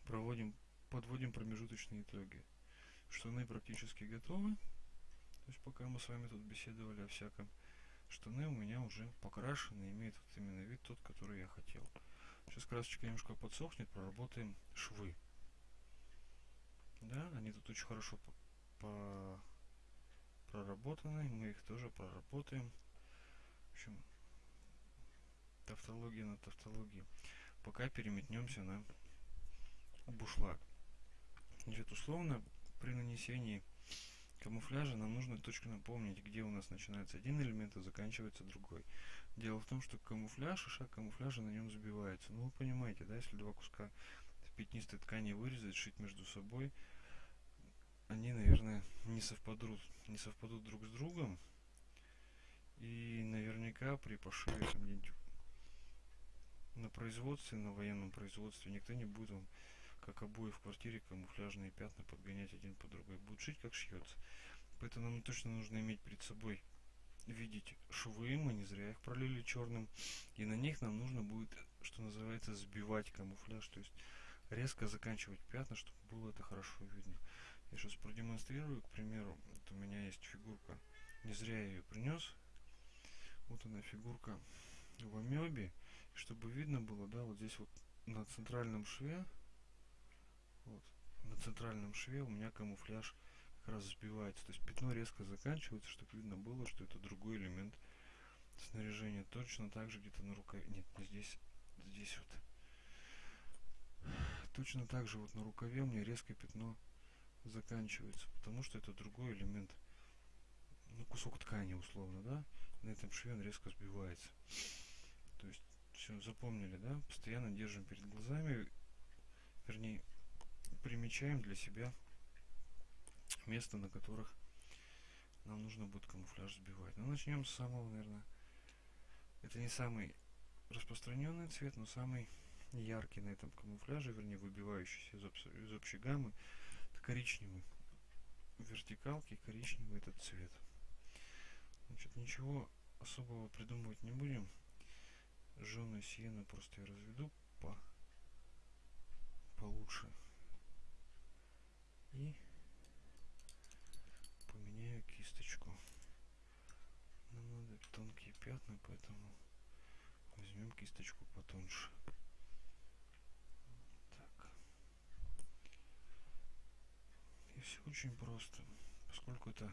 проводим, подводим промежуточные итоги. Штаны практически готовы. То есть пока мы с вами тут беседовали о всяком, штаны у меня уже покрашены, имеют вот именно вид тот, который я хотел. Сейчас красочка немножко подсохнет, проработаем швы. Да, они тут очень хорошо по, по проработаны, мы их тоже проработаем общем, тавтология на тавтологии. Пока переметнемся на бушлаг. Значит, условно, при нанесении камуфляжа нам нужно точно напомнить, где у нас начинается один элемент и заканчивается другой. Дело в том, что камуфляж и шаг камуфляжа на нем забивается. Ну, вы понимаете, да, если два куска пятнистой ткани вырезать, шить между собой, они, наверное, не совпадут, не совпадут друг с другом. И наверняка при пошиве на производстве, на военном производстве, никто не будет вам, как обои в квартире, камуфляжные пятна подгонять один по другой. Будет шить, как шьется. Поэтому нам точно нужно иметь перед собой, видеть швы, мы не зря их пролили черным. И на них нам нужно будет, что называется, сбивать камуфляж. То есть резко заканчивать пятна, чтобы было это хорошо видно. Я сейчас продемонстрирую, к примеру, вот у меня есть фигурка, не зря я ее принес. Вот она фигурка в амебе, чтобы видно было, да, вот здесь вот на центральном шве, вот, на центральном шве у меня камуфляж как раз сбивается, то есть пятно резко заканчивается, чтобы видно было, что это другой элемент снаряжения. Точно так же где-то на рукаве, нет, не здесь, здесь вот. Точно так же вот на рукаве у меня резкое пятно заканчивается, потому что это другой элемент, ну, кусок ткани условно, да, на этом шве он резко сбивается. То есть, все, запомнили, да, постоянно держим перед глазами, вернее, примечаем для себя место, на которых нам нужно будет камуфляж сбивать. Ну, начнем с самого, наверное, это не самый распространенный цвет, но самый яркий на этом камуфляже, вернее, выбивающийся из, из общей гаммы коричневый. В вертикалке коричневый этот цвет. Значит, ничего особого придумывать не будем. Жженую сиену просто я разведу по получше. И поменяю кисточку. Нам надо тонкие пятна, поэтому возьмем кисточку потоньше. все очень просто. Поскольку это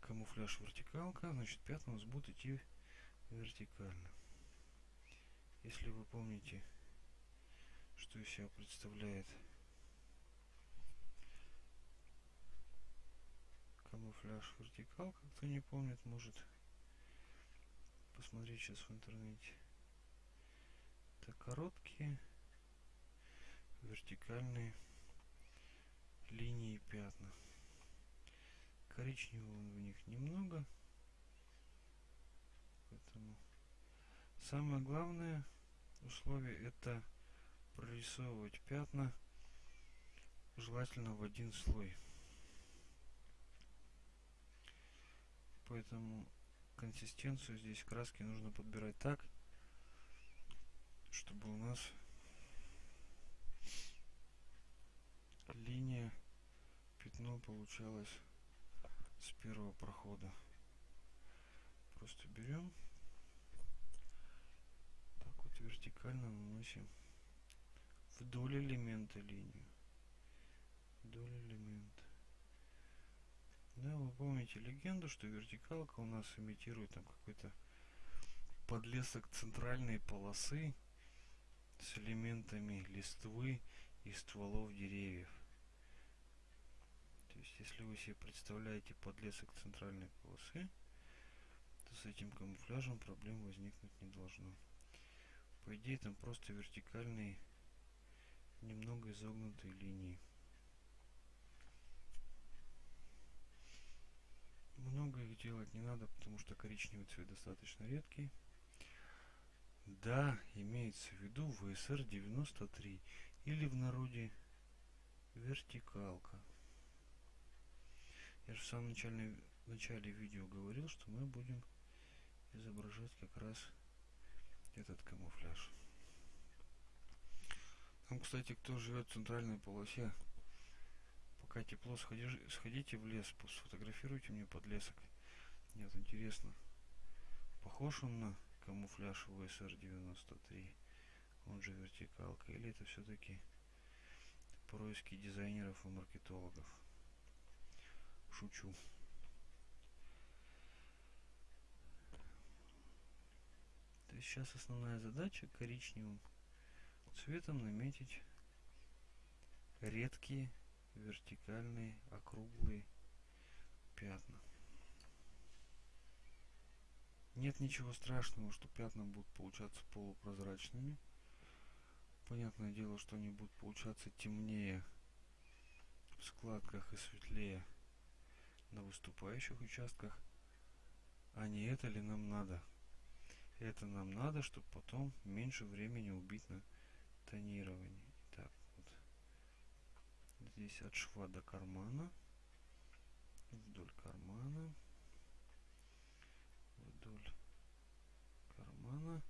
камуфляж вертикалка, значит пятна у нас будут идти вертикально. Если вы помните, что из себя представляет камуфляж вертикалка, кто не помнит, может посмотреть сейчас в интернете. Это короткие вертикальные линии пятна. Коричневого в них немного. Поэтому самое главное условие это прорисовывать пятна желательно в один слой. Поэтому консистенцию здесь краски нужно подбирать так, чтобы у нас линия пятно получалось с первого прохода. Просто берем. Так вот вертикально наносим вдоль элемента линию. Вдоль элемента. Да вы помните легенду что вертикалка у нас имитирует там какой-то подлесок центральной полосы с элементами листвы и стволов деревьев то есть, если вы себе представляете подлесок центральной полосы, то с этим камуфляжем проблем возникнуть не должно. По идее, там просто вертикальные, немного изогнутые линии. Много их делать не надо, потому что коричневый цвет достаточно редкий. Да, имеется в виду VSR 93 или в народе вертикалка. Я же в самом начале, начале видео говорил, что мы будем изображать как раз этот камуфляж. Там, кстати, кто живет в центральной полосе, пока тепло, сходи, сходите в лес, сфотографируйте мне подлесок. Нет, интересно, похож он на камуфляж ВСР-93, он же вертикалка, или это все-таки происки дизайнеров и маркетологов? Шучу. То есть сейчас основная задача коричневым цветом наметить редкие вертикальные округлые пятна. Нет ничего страшного, что пятна будут получаться полупрозрачными. Понятное дело, что они будут получаться темнее в складках и светлее на выступающих участках. А не это ли нам надо? Это нам надо, чтобы потом меньше времени убить на тонирование. Так, вот. Здесь от шва до кармана. Вдоль кармана. Вдоль кармана.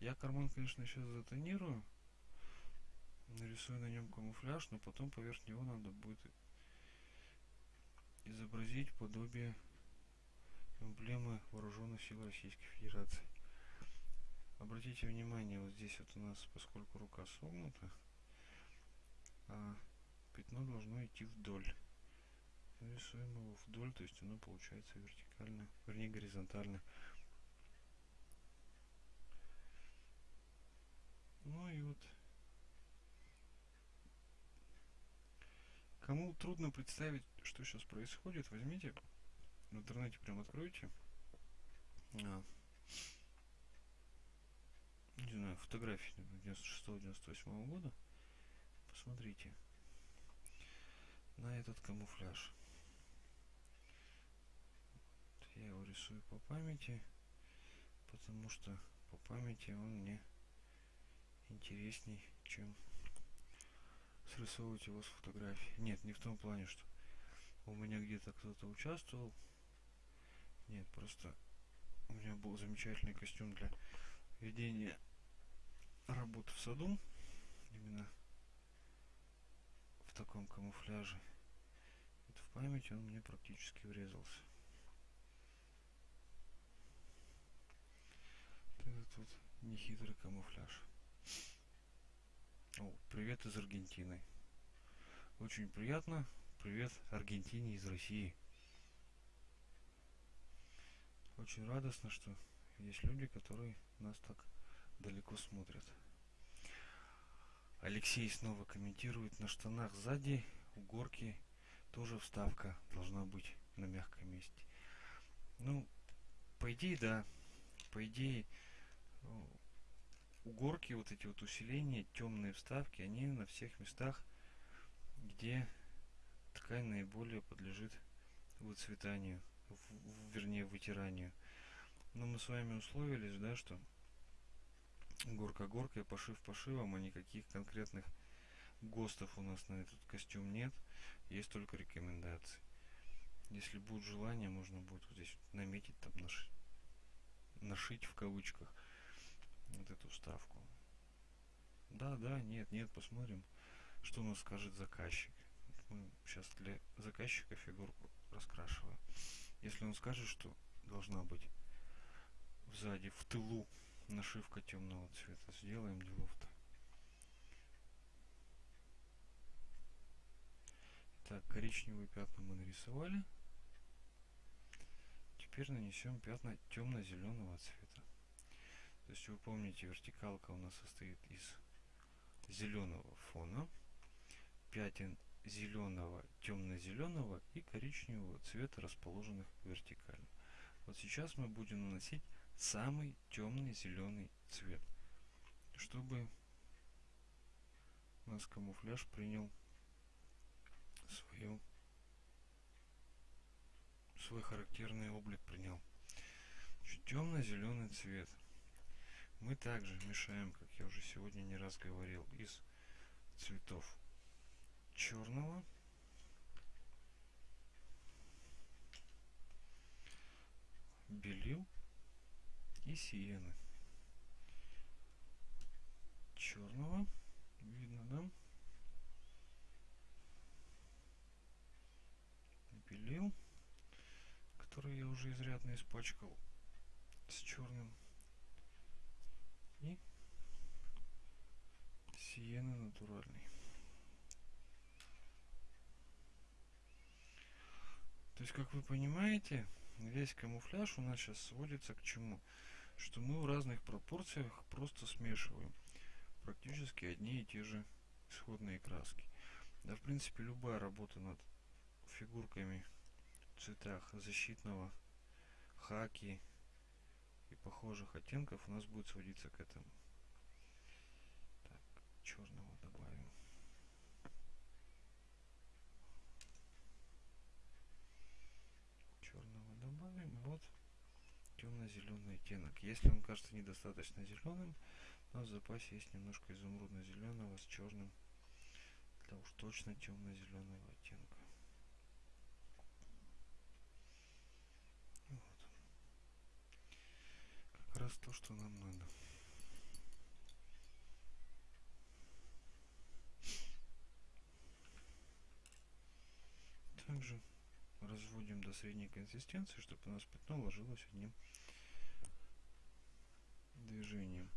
Я карман, конечно, сейчас затонирую. Нарисую на нем камуфляж, но потом поверх него надо будет изобразить подобие эмблемы вооруженных сил Российской Федерации. Обратите внимание, вот здесь вот у нас, поскольку рука согнута, а пятно должно идти вдоль. Рисуем его вдоль, то есть оно получается вертикально, вернее горизонтально. Ну и вот Кому трудно представить, что сейчас происходит, возьмите, в интернете прям откройте. А, не знаю, фотографии 96-98 года. Посмотрите на этот камуфляж. Я его рисую по памяти, потому что по памяти он мне интересней, чем срисовывать его с фотографии. Нет, не в том плане, что у меня где-то кто-то участвовал. Нет, просто у меня был замечательный костюм для ведения работы в саду. Именно в таком камуфляже. Вот в память он мне практически врезался. Этот вот нехитрый камуфляж. Привет из Аргентины. Очень приятно. Привет Аргентине из России. Очень радостно, что есть люди, которые нас так далеко смотрят. Алексей снова комментирует на штанах сзади у горки тоже вставка должна быть на мягком месте. Ну, по идее, да. По идее, угорки, вот эти вот усиления, темные вставки, они на всех местах, где ткань наиболее подлежит выцветанию, в, вернее вытиранию. Но мы с вами условились, да, что горка горкой, пошив пошивом, а никаких конкретных ГОСТов у нас на этот костюм нет, есть только рекомендации. Если будет желание, можно будет вот здесь наметить, там нашить, нашить в кавычках вот эту вставку. Да, да, нет, нет, посмотрим, что нас скажет заказчик. Мы сейчас для заказчика фигурку раскрашиваем. Если он скажет, что должна быть сзади, в тылу нашивка темного цвета, сделаем делов-то. Так, коричневые пятна мы нарисовали. Теперь нанесем пятна темно-зеленого цвета. То есть вы помните, вертикалка у нас состоит из зеленого фона, пятен зеленого, темно-зеленого и коричневого цвета, расположенных вертикально. Вот сейчас мы будем наносить самый темный зеленый цвет, чтобы у нас камуфляж принял свою свой характерный облик принял. Темно-зеленый цвет мы также мешаем, как я уже сегодня не раз говорил, из цветов черного, белил и сиены. Черного, видно, да? Белил, который я уже изрядно испачкал с черным и сиены натуральный. То есть, как вы понимаете, весь камуфляж у нас сейчас сводится к чему? что мы в разных пропорциях просто смешиваем практически одни и те же исходные краски. Да, в принципе, любая работа над фигурками в цветах защитного, хаки похожих оттенков у нас будет сводиться к этому. Так, черного добавим. Черного добавим. Вот темно-зеленый оттенок. Если он кажется недостаточно зеленым, у нас в запасе есть немножко изумрудно-зеленого с черным для уж точно темно-зеленого оттенка. Вот. Как раз то, что нам надо. Также разводим до средней консистенции, чтобы у нас пятно ложилось одним движением.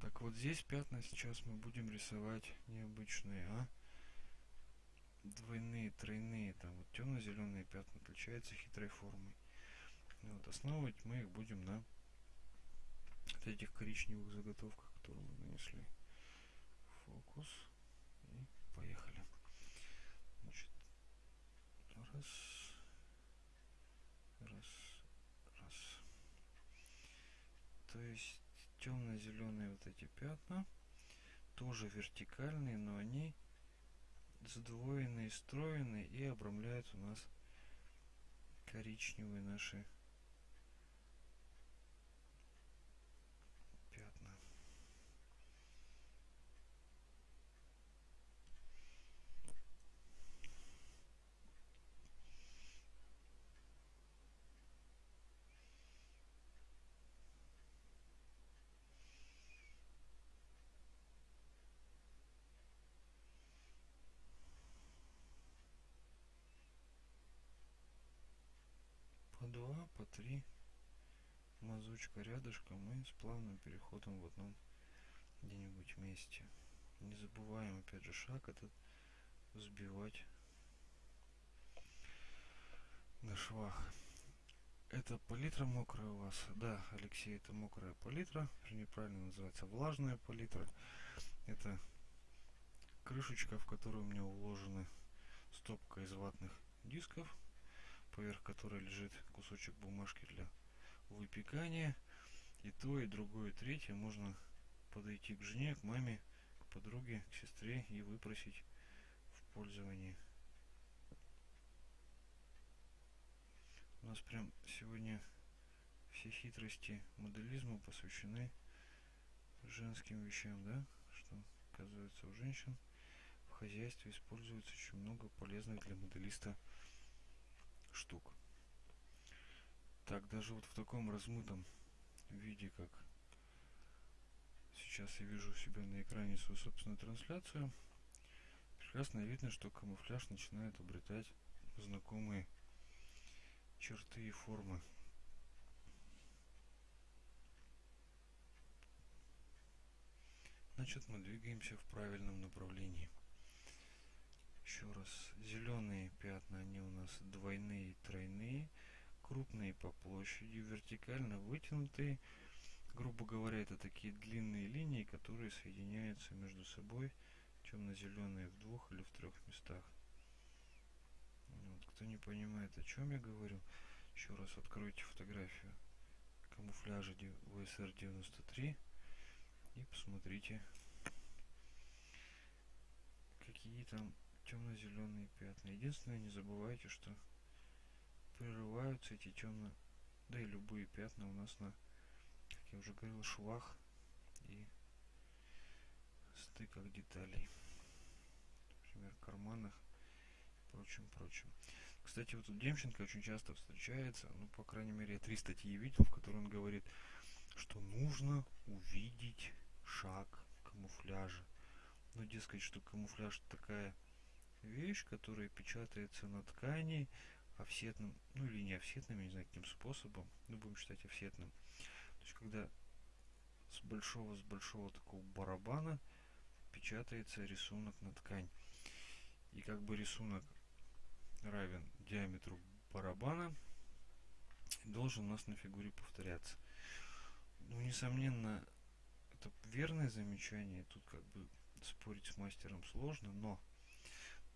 Так вот здесь пятна сейчас мы будем рисовать необычные, а двойные, тройные, там вот темно-зеленые пятна отличаются хитрой формой. Вот основывать мы их будем на вот этих коричневых заготовках, которые мы нанесли. Фокус. И поехали. Значит, раз, раз, раз. То есть темно-зеленые вот эти пятна тоже вертикальные, но они сдвоенные, стройные и обрамляют у нас коричневые наши два, по три мазочка рядышком и с плавным переходом в одном где-нибудь месте. Не забываем опять же шаг этот взбивать на швах. Это палитра мокрая у вас? Да, Алексей, это мокрая палитра. Вернее, правильно называется влажная палитра. Это крышечка, в которую у меня уложены стопка из ватных дисков поверх которой лежит кусочек бумажки для выпекания. И то, и другое, и третье можно подойти к жене, к маме, к подруге, к сестре и выпросить в пользовании. У нас прям сегодня все хитрости моделизма посвящены женским вещам, да? Что, оказывается, у женщин в хозяйстве используется очень много полезных для моделиста штук. Так, даже вот в таком размытом виде, как сейчас я вижу у себя на экране свою собственную трансляцию, прекрасно видно, что камуфляж начинает обретать знакомые черты и формы. Значит, мы двигаемся в правильном направлении еще раз. Зеленые пятна они у нас двойные тройные. Крупные по площади вертикально вытянутые. Грубо говоря это такие длинные линии которые соединяются между собой темно-зеленые в двух или в трех местах. Вот, кто не понимает о чем я говорю еще раз откройте фотографию камуфляжа VSR 93 и посмотрите какие там темно-зеленые пятна. Единственное, не забывайте, что прерываются эти темно, да и любые пятна у нас на, как я уже говорил, швах и стыках деталей. Например, карманах и прочим, прочим. Кстати, вот у Демченко очень часто встречается, ну, по крайней мере, я три статьи видел, в которой он говорит, что нужно увидеть шаг камуфляжа. Ну, дескать, что камуфляж такая вещь, которая печатается на ткани офсетным, ну или не офсетным, я не знаю каким способом, ну будем считать офсетным. То есть когда с большого, с большого такого барабана печатается рисунок на ткань. И как бы рисунок равен диаметру барабана, должен у нас на фигуре повторяться. Ну, несомненно, это верное замечание. Тут как бы спорить с мастером сложно, но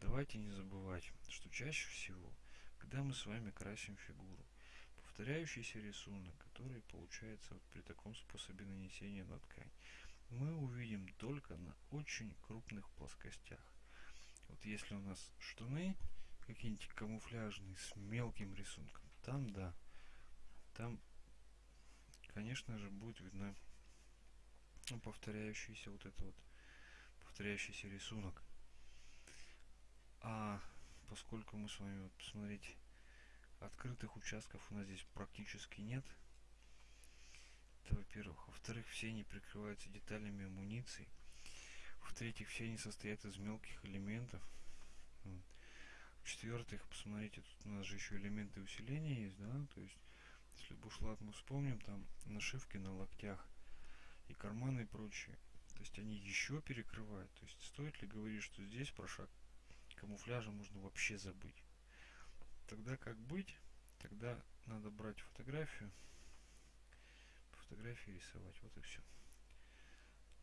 давайте не забывать, что чаще всего, когда мы с вами красим фигуру, повторяющийся рисунок, который получается вот при таком способе нанесения на ткань, мы увидим только на очень крупных плоскостях. Вот если у нас штаны какие-нибудь камуфляжные с мелким рисунком, там да, там, конечно же, будет видно повторяющийся вот это вот повторяющийся рисунок. А поскольку мы с вами, вот, посмотрите, открытых участков у нас здесь практически нет, это во-первых. Во-вторых, все они прикрываются деталями амуниции. В-третьих, все они состоят из мелких элементов. В-четвертых, посмотрите, тут у нас же еще элементы усиления есть, да, то есть, если бушлат мы вспомним, там нашивки на локтях и карманы и прочее. То есть они еще перекрывают. То есть стоит ли говорить, что здесь про шаг камуфляжа можно вообще забыть. Тогда как быть? Тогда надо брать фотографию, по фотографии рисовать, вот и все.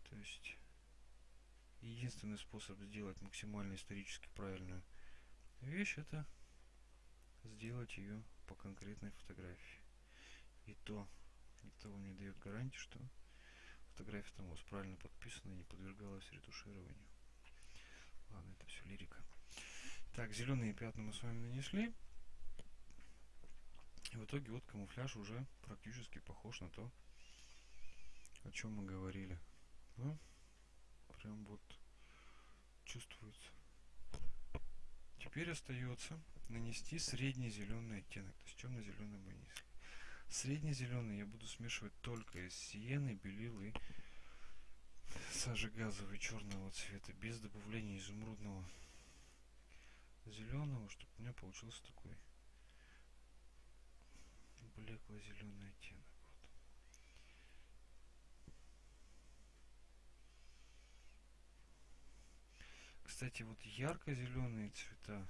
То есть единственный способ сделать максимально исторически правильную вещь это сделать ее по конкретной фотографии. И то никто вам не дает гарантии, что фотография там у вас правильно подписана и не подвергалась ретушированию. Ладно, это все лирика. Так, зеленые пятна мы с вами нанесли. И в итоге вот камуфляж уже практически похож на то, о чем мы говорили. Да? Прям вот чувствуется. Теперь остается нанести средний зеленый оттенок. То есть темно-зеленый мы нанесли. Средний зеленый я буду смешивать только из сиены, белил и сажи черного цвета, без добавления изумрудного зеленого, чтобы у меня получился такой блекло-зеленый оттенок. Вот. Кстати, вот ярко-зеленые цвета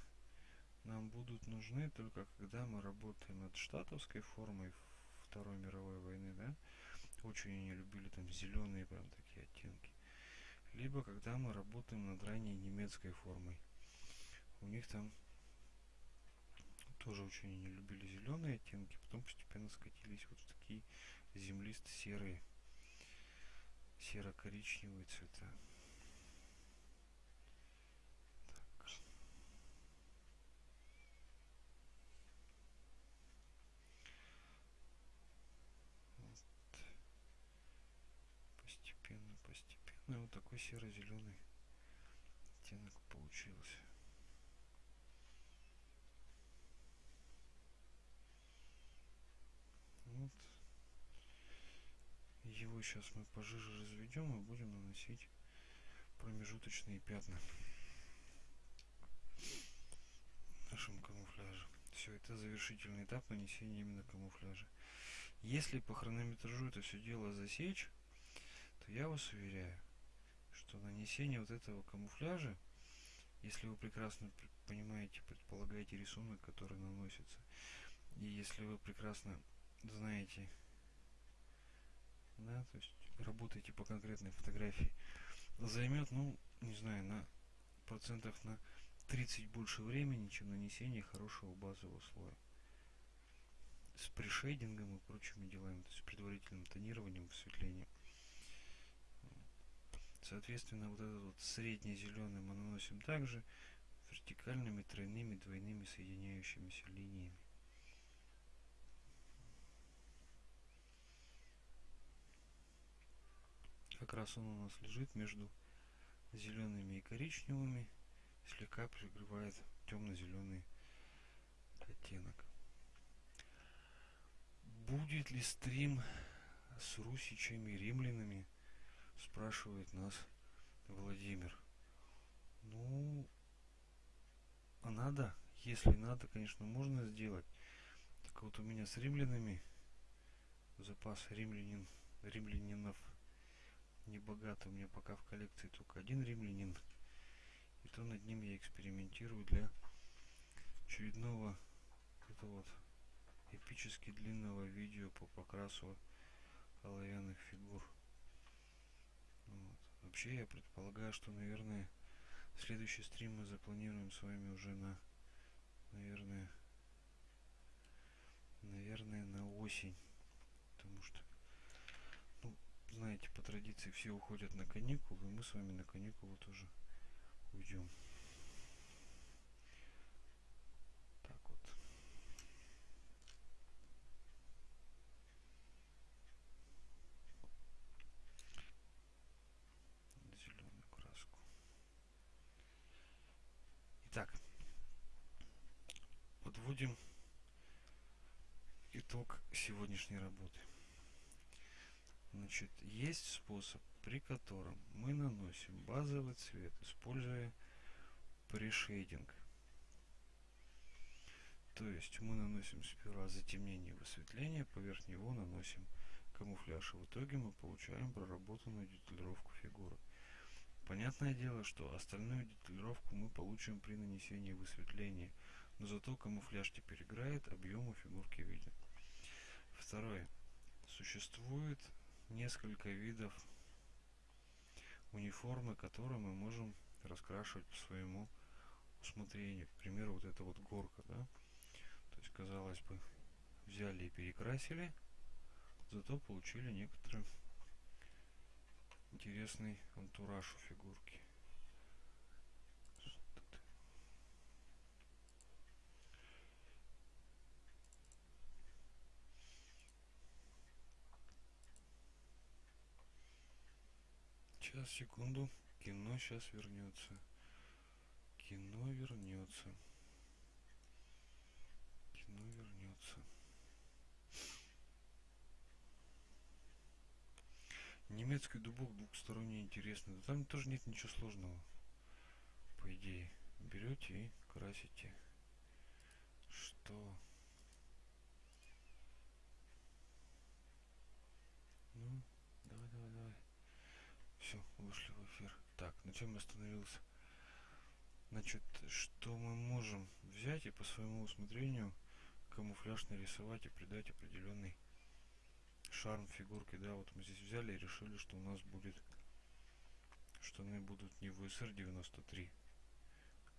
нам будут нужны только когда мы работаем над штатовской формой Второй мировой войны, да? Очень они любили там зеленые прям такие оттенки. Либо когда мы работаем над ранней немецкой формой. У них там тоже очень они любили зеленые оттенки, потом постепенно скатились вот в такие землисто-серые, серо-коричневые цвета. Постепенно, постепенно вот такой серо-зеленый оттенок получился. Вот. Его сейчас мы пожиже разведем и будем наносить промежуточные пятна нашему камуфляжу. Все, это завершительный этап нанесения именно камуфляжа. Если по хронометражу это все дело засечь, то я вас уверяю, что нанесение вот этого камуфляжа, если вы прекрасно понимаете, предполагаете рисунок, который наносится, и если вы прекрасно знаете, да, то есть работаете по конкретной фотографии, займет, ну, не знаю, на процентов на 30 больше времени, чем нанесение хорошего базового слоя. С пришейдингом и прочими делами, то есть предварительным тонированием, высветлением. Соответственно, вот этот вот средний зеленый мы наносим также вертикальными, тройными, двойными соединяющимися линиями. Как раз он у нас лежит между зелеными и коричневыми слегка прикрывает темно-зеленый оттенок. Будет ли стрим с русичами римлянами спрашивает нас владимир. Ну а надо? Если надо конечно можно сделать. Так вот у меня с римлянами запас римлянин римлянинов не богато. У меня пока в коллекции только один римлянин. И то над ним я экспериментирую для очередного это вот эпически длинного видео по покрасу оловянных фигур. Вот. Вообще я предполагаю, что, наверное, следующий стрим мы запланируем с вами уже на, наверное, наверное, на осень. Потому что, традиции все уходят на каникулы, и мы с вами на каникулы тоже уйдем. подводим итог сегодняшней работы. Значит, есть способ, при котором мы наносим базовый цвет, используя прешейдинг. То есть мы наносим сперва затемнение и высветление, поверх него наносим камуфляж. И в итоге мы получаем проработанную деталировку фигуры. Понятное дело, что остальную деталировку мы получим при нанесении высветления – но зато камуфляж теперь играет, объемы фигурки виден. Второе. Существует несколько видов униформы, которые мы можем раскрашивать по своему усмотрению. К примеру, вот эта вот горка, да? То есть, казалось бы, взяли и перекрасили, зато получили некоторый интересный антураж у фигурки. Сейчас, секунду. Кино сейчас вернется. Кино вернется. Кино вернется. Немецкий дубок двухсторонний интересный. Да там тоже нет ничего сложного. По идее. Берете и красите. Что? Ну, все, вышли в эфир. Так, на чем я остановился? Значит, что мы можем взять и по своему усмотрению камуфляж нарисовать и придать определенный шарм фигурке. Да, вот мы здесь взяли и решили, что у нас будет штаны будут не ВСР 93,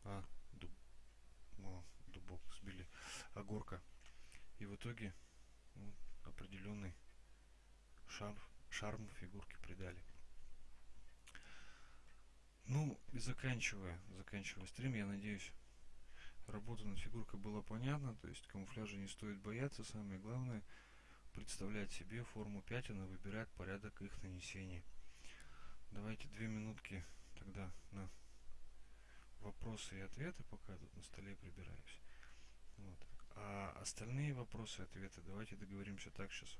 а дуб, о, дубок сбили, а горка. И в итоге ну, определенный шарм, шарм фигурки придали. Ну, и заканчивая, заканчивая стрим, я надеюсь, работа над фигуркой была понятна, то есть камуфляжа не стоит бояться, самое главное представлять себе форму пятен и выбирать порядок их нанесения. Давайте две минутки тогда на вопросы и ответы, пока тут на столе прибираюсь. Вот. А остальные вопросы и ответы давайте договоримся так сейчас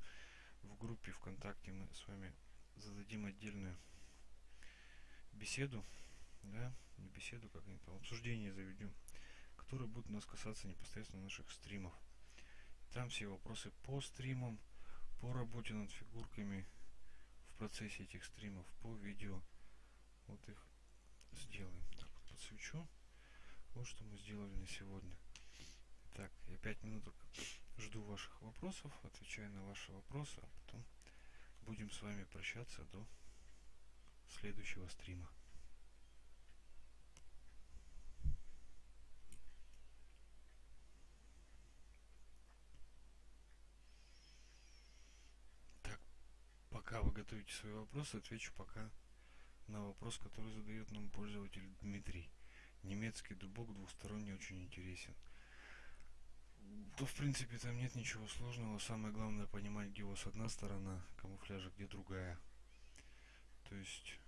в группе ВКонтакте мы с вами зададим отдельную беседу, да, не беседу, как они там, обсуждение заведем, которые будут нас касаться непосредственно наших стримов. Там все вопросы по стримам, по работе над фигурками в процессе этих стримов, по видео. Вот их сделаем. Так, вот подсвечу. Вот что мы сделали на сегодня. Так, я пять минуток жду ваших вопросов, отвечаю на ваши вопросы, а потом будем с вами прощаться до следующего стрима. Так, пока вы готовите свои вопросы, отвечу пока на вопрос, который задает нам пользователь Дмитрий. Немецкий дубок двухсторонний очень интересен. То, в принципе, там нет ничего сложного. Самое главное понимать, где у вас одна сторона камуфляжа, где другая. То есть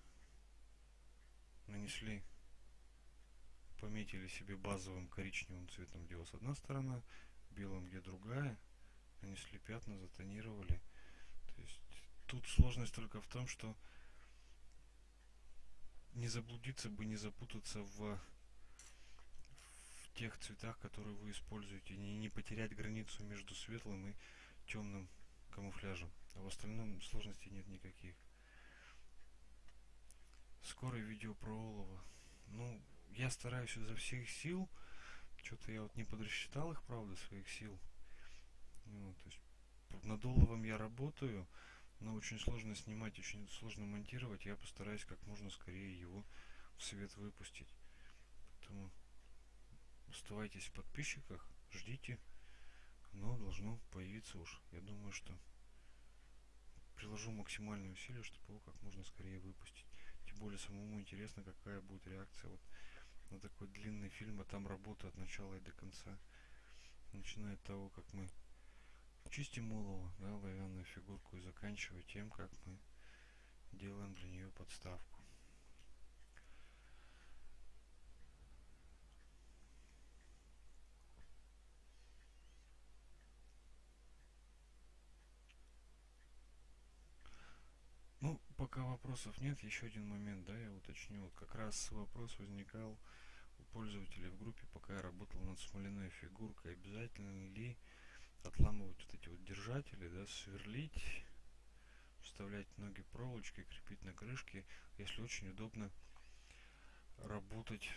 нанесли, пометили себе базовым коричневым цветом, где у вас одна сторона, белым, где другая, нанесли пятна, затонировали. То есть тут сложность только в том, что не заблудиться бы, не запутаться в, тех цветах, которые вы используете, не, не потерять границу между светлым и темным камуфляжем. А в остальном сложностей нет никаких. Скорое видео про олово. Ну, я стараюсь изо всех сил. Что-то я вот не подрасчитал их, правда, своих сил. Ну, то есть над оловом я работаю, но очень сложно снимать, очень сложно монтировать. Я постараюсь как можно скорее его в свет выпустить. Поэтому оставайтесь в подписчиках, ждите. Оно должно появиться уж. Я думаю, что приложу максимальные усилия, чтобы его как можно скорее выпустить. Более самому интересно, какая будет реакция вот на такой длинный фильм, а там работа от начала и до конца. Начиная от того, как мы чистим олово, да, оловянную фигурку, и заканчивая тем, как мы делаем для нее подставку. Ну, пока вопросов нет, еще один момент, да, я уточню. Как раз вопрос возникал у пользователей в группе, пока я работал над смоляной фигуркой, обязательно ли отламывать вот эти вот держатели, да, сверлить, вставлять ноги проволочкой, крепить на крышке, если очень удобно работать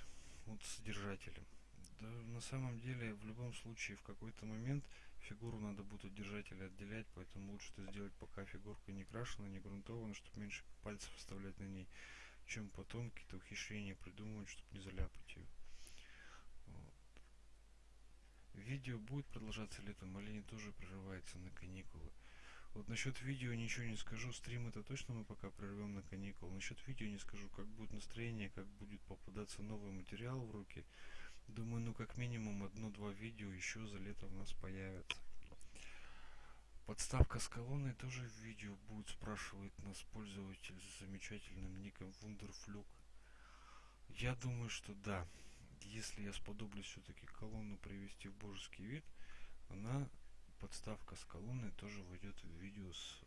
вот с держателем. Да, на самом деле, в любом случае, в какой-то момент фигуру надо будет от держателя отделять, поэтому лучше это сделать, пока фигурка не крашена, не грунтована, чтобы меньше пальцев оставлять на ней, чем потом какие-то ухищрения придумывать, чтобы не заляпать ее. Вот. Видео будет продолжаться летом, или не тоже прерывается на каникулы. Вот насчет видео ничего не скажу, стрим это точно мы пока прервем на каникулы. Насчет видео не скажу, как будет настроение, как будет попадаться новый материал в руки. Думаю, ну как минимум одно-два видео еще за лето у нас появится. Подставка с колонной тоже в видео будет, спрашивает нас пользователь с замечательным ником Wunderflug. Я думаю, что да. Если я сподоблюсь все-таки колонну привести в божеский вид, она, подставка с колонной, тоже войдет в видео с,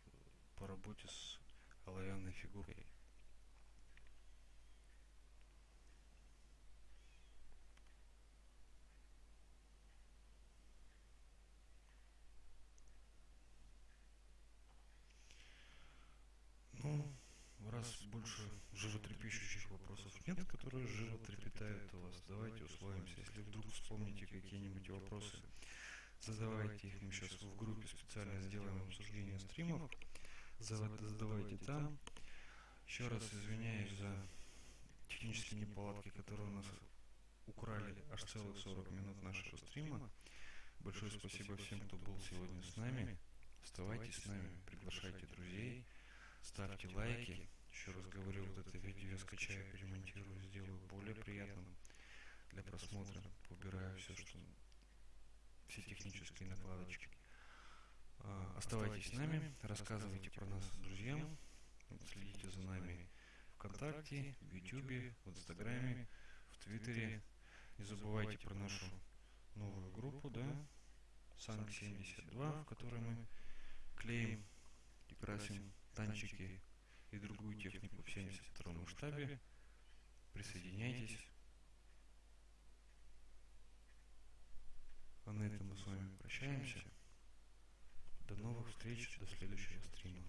по работе с оловянной фигурой. Раз больше животрепещущих вопросов нет, которые животрепетают у вас, давайте условимся. Если вдруг вспомните какие-нибудь вопросы, задавайте их. Мы сейчас в группе специально сделаем обсуждение стримов. Задавайте там. Еще раз извиняюсь за технические неполадки, которые у нас украли аж целых 40 минут нашего стрима. Большое спасибо всем, кто был сегодня с нами. Оставайтесь с нами, приглашайте друзей, ставьте лайки. Еще раз говорю, вот это видео я скачаю, перемонтирую, сделаю более приятным для просмотра. Убираю все, что все технические накладочки. А, оставайтесь с нами, рассказывайте про нас друзьям, следите за нами ВКонтакте, в Ютубе, в Инстаграме, в Твиттере. Не забывайте про нашу новую группу, да, Санк72, в которой мы клеим и красим танчики и другую технику в 72 штабе. Присоединяйтесь. А на этом мы с вами прощаемся. До новых встреч, до следующего стрима.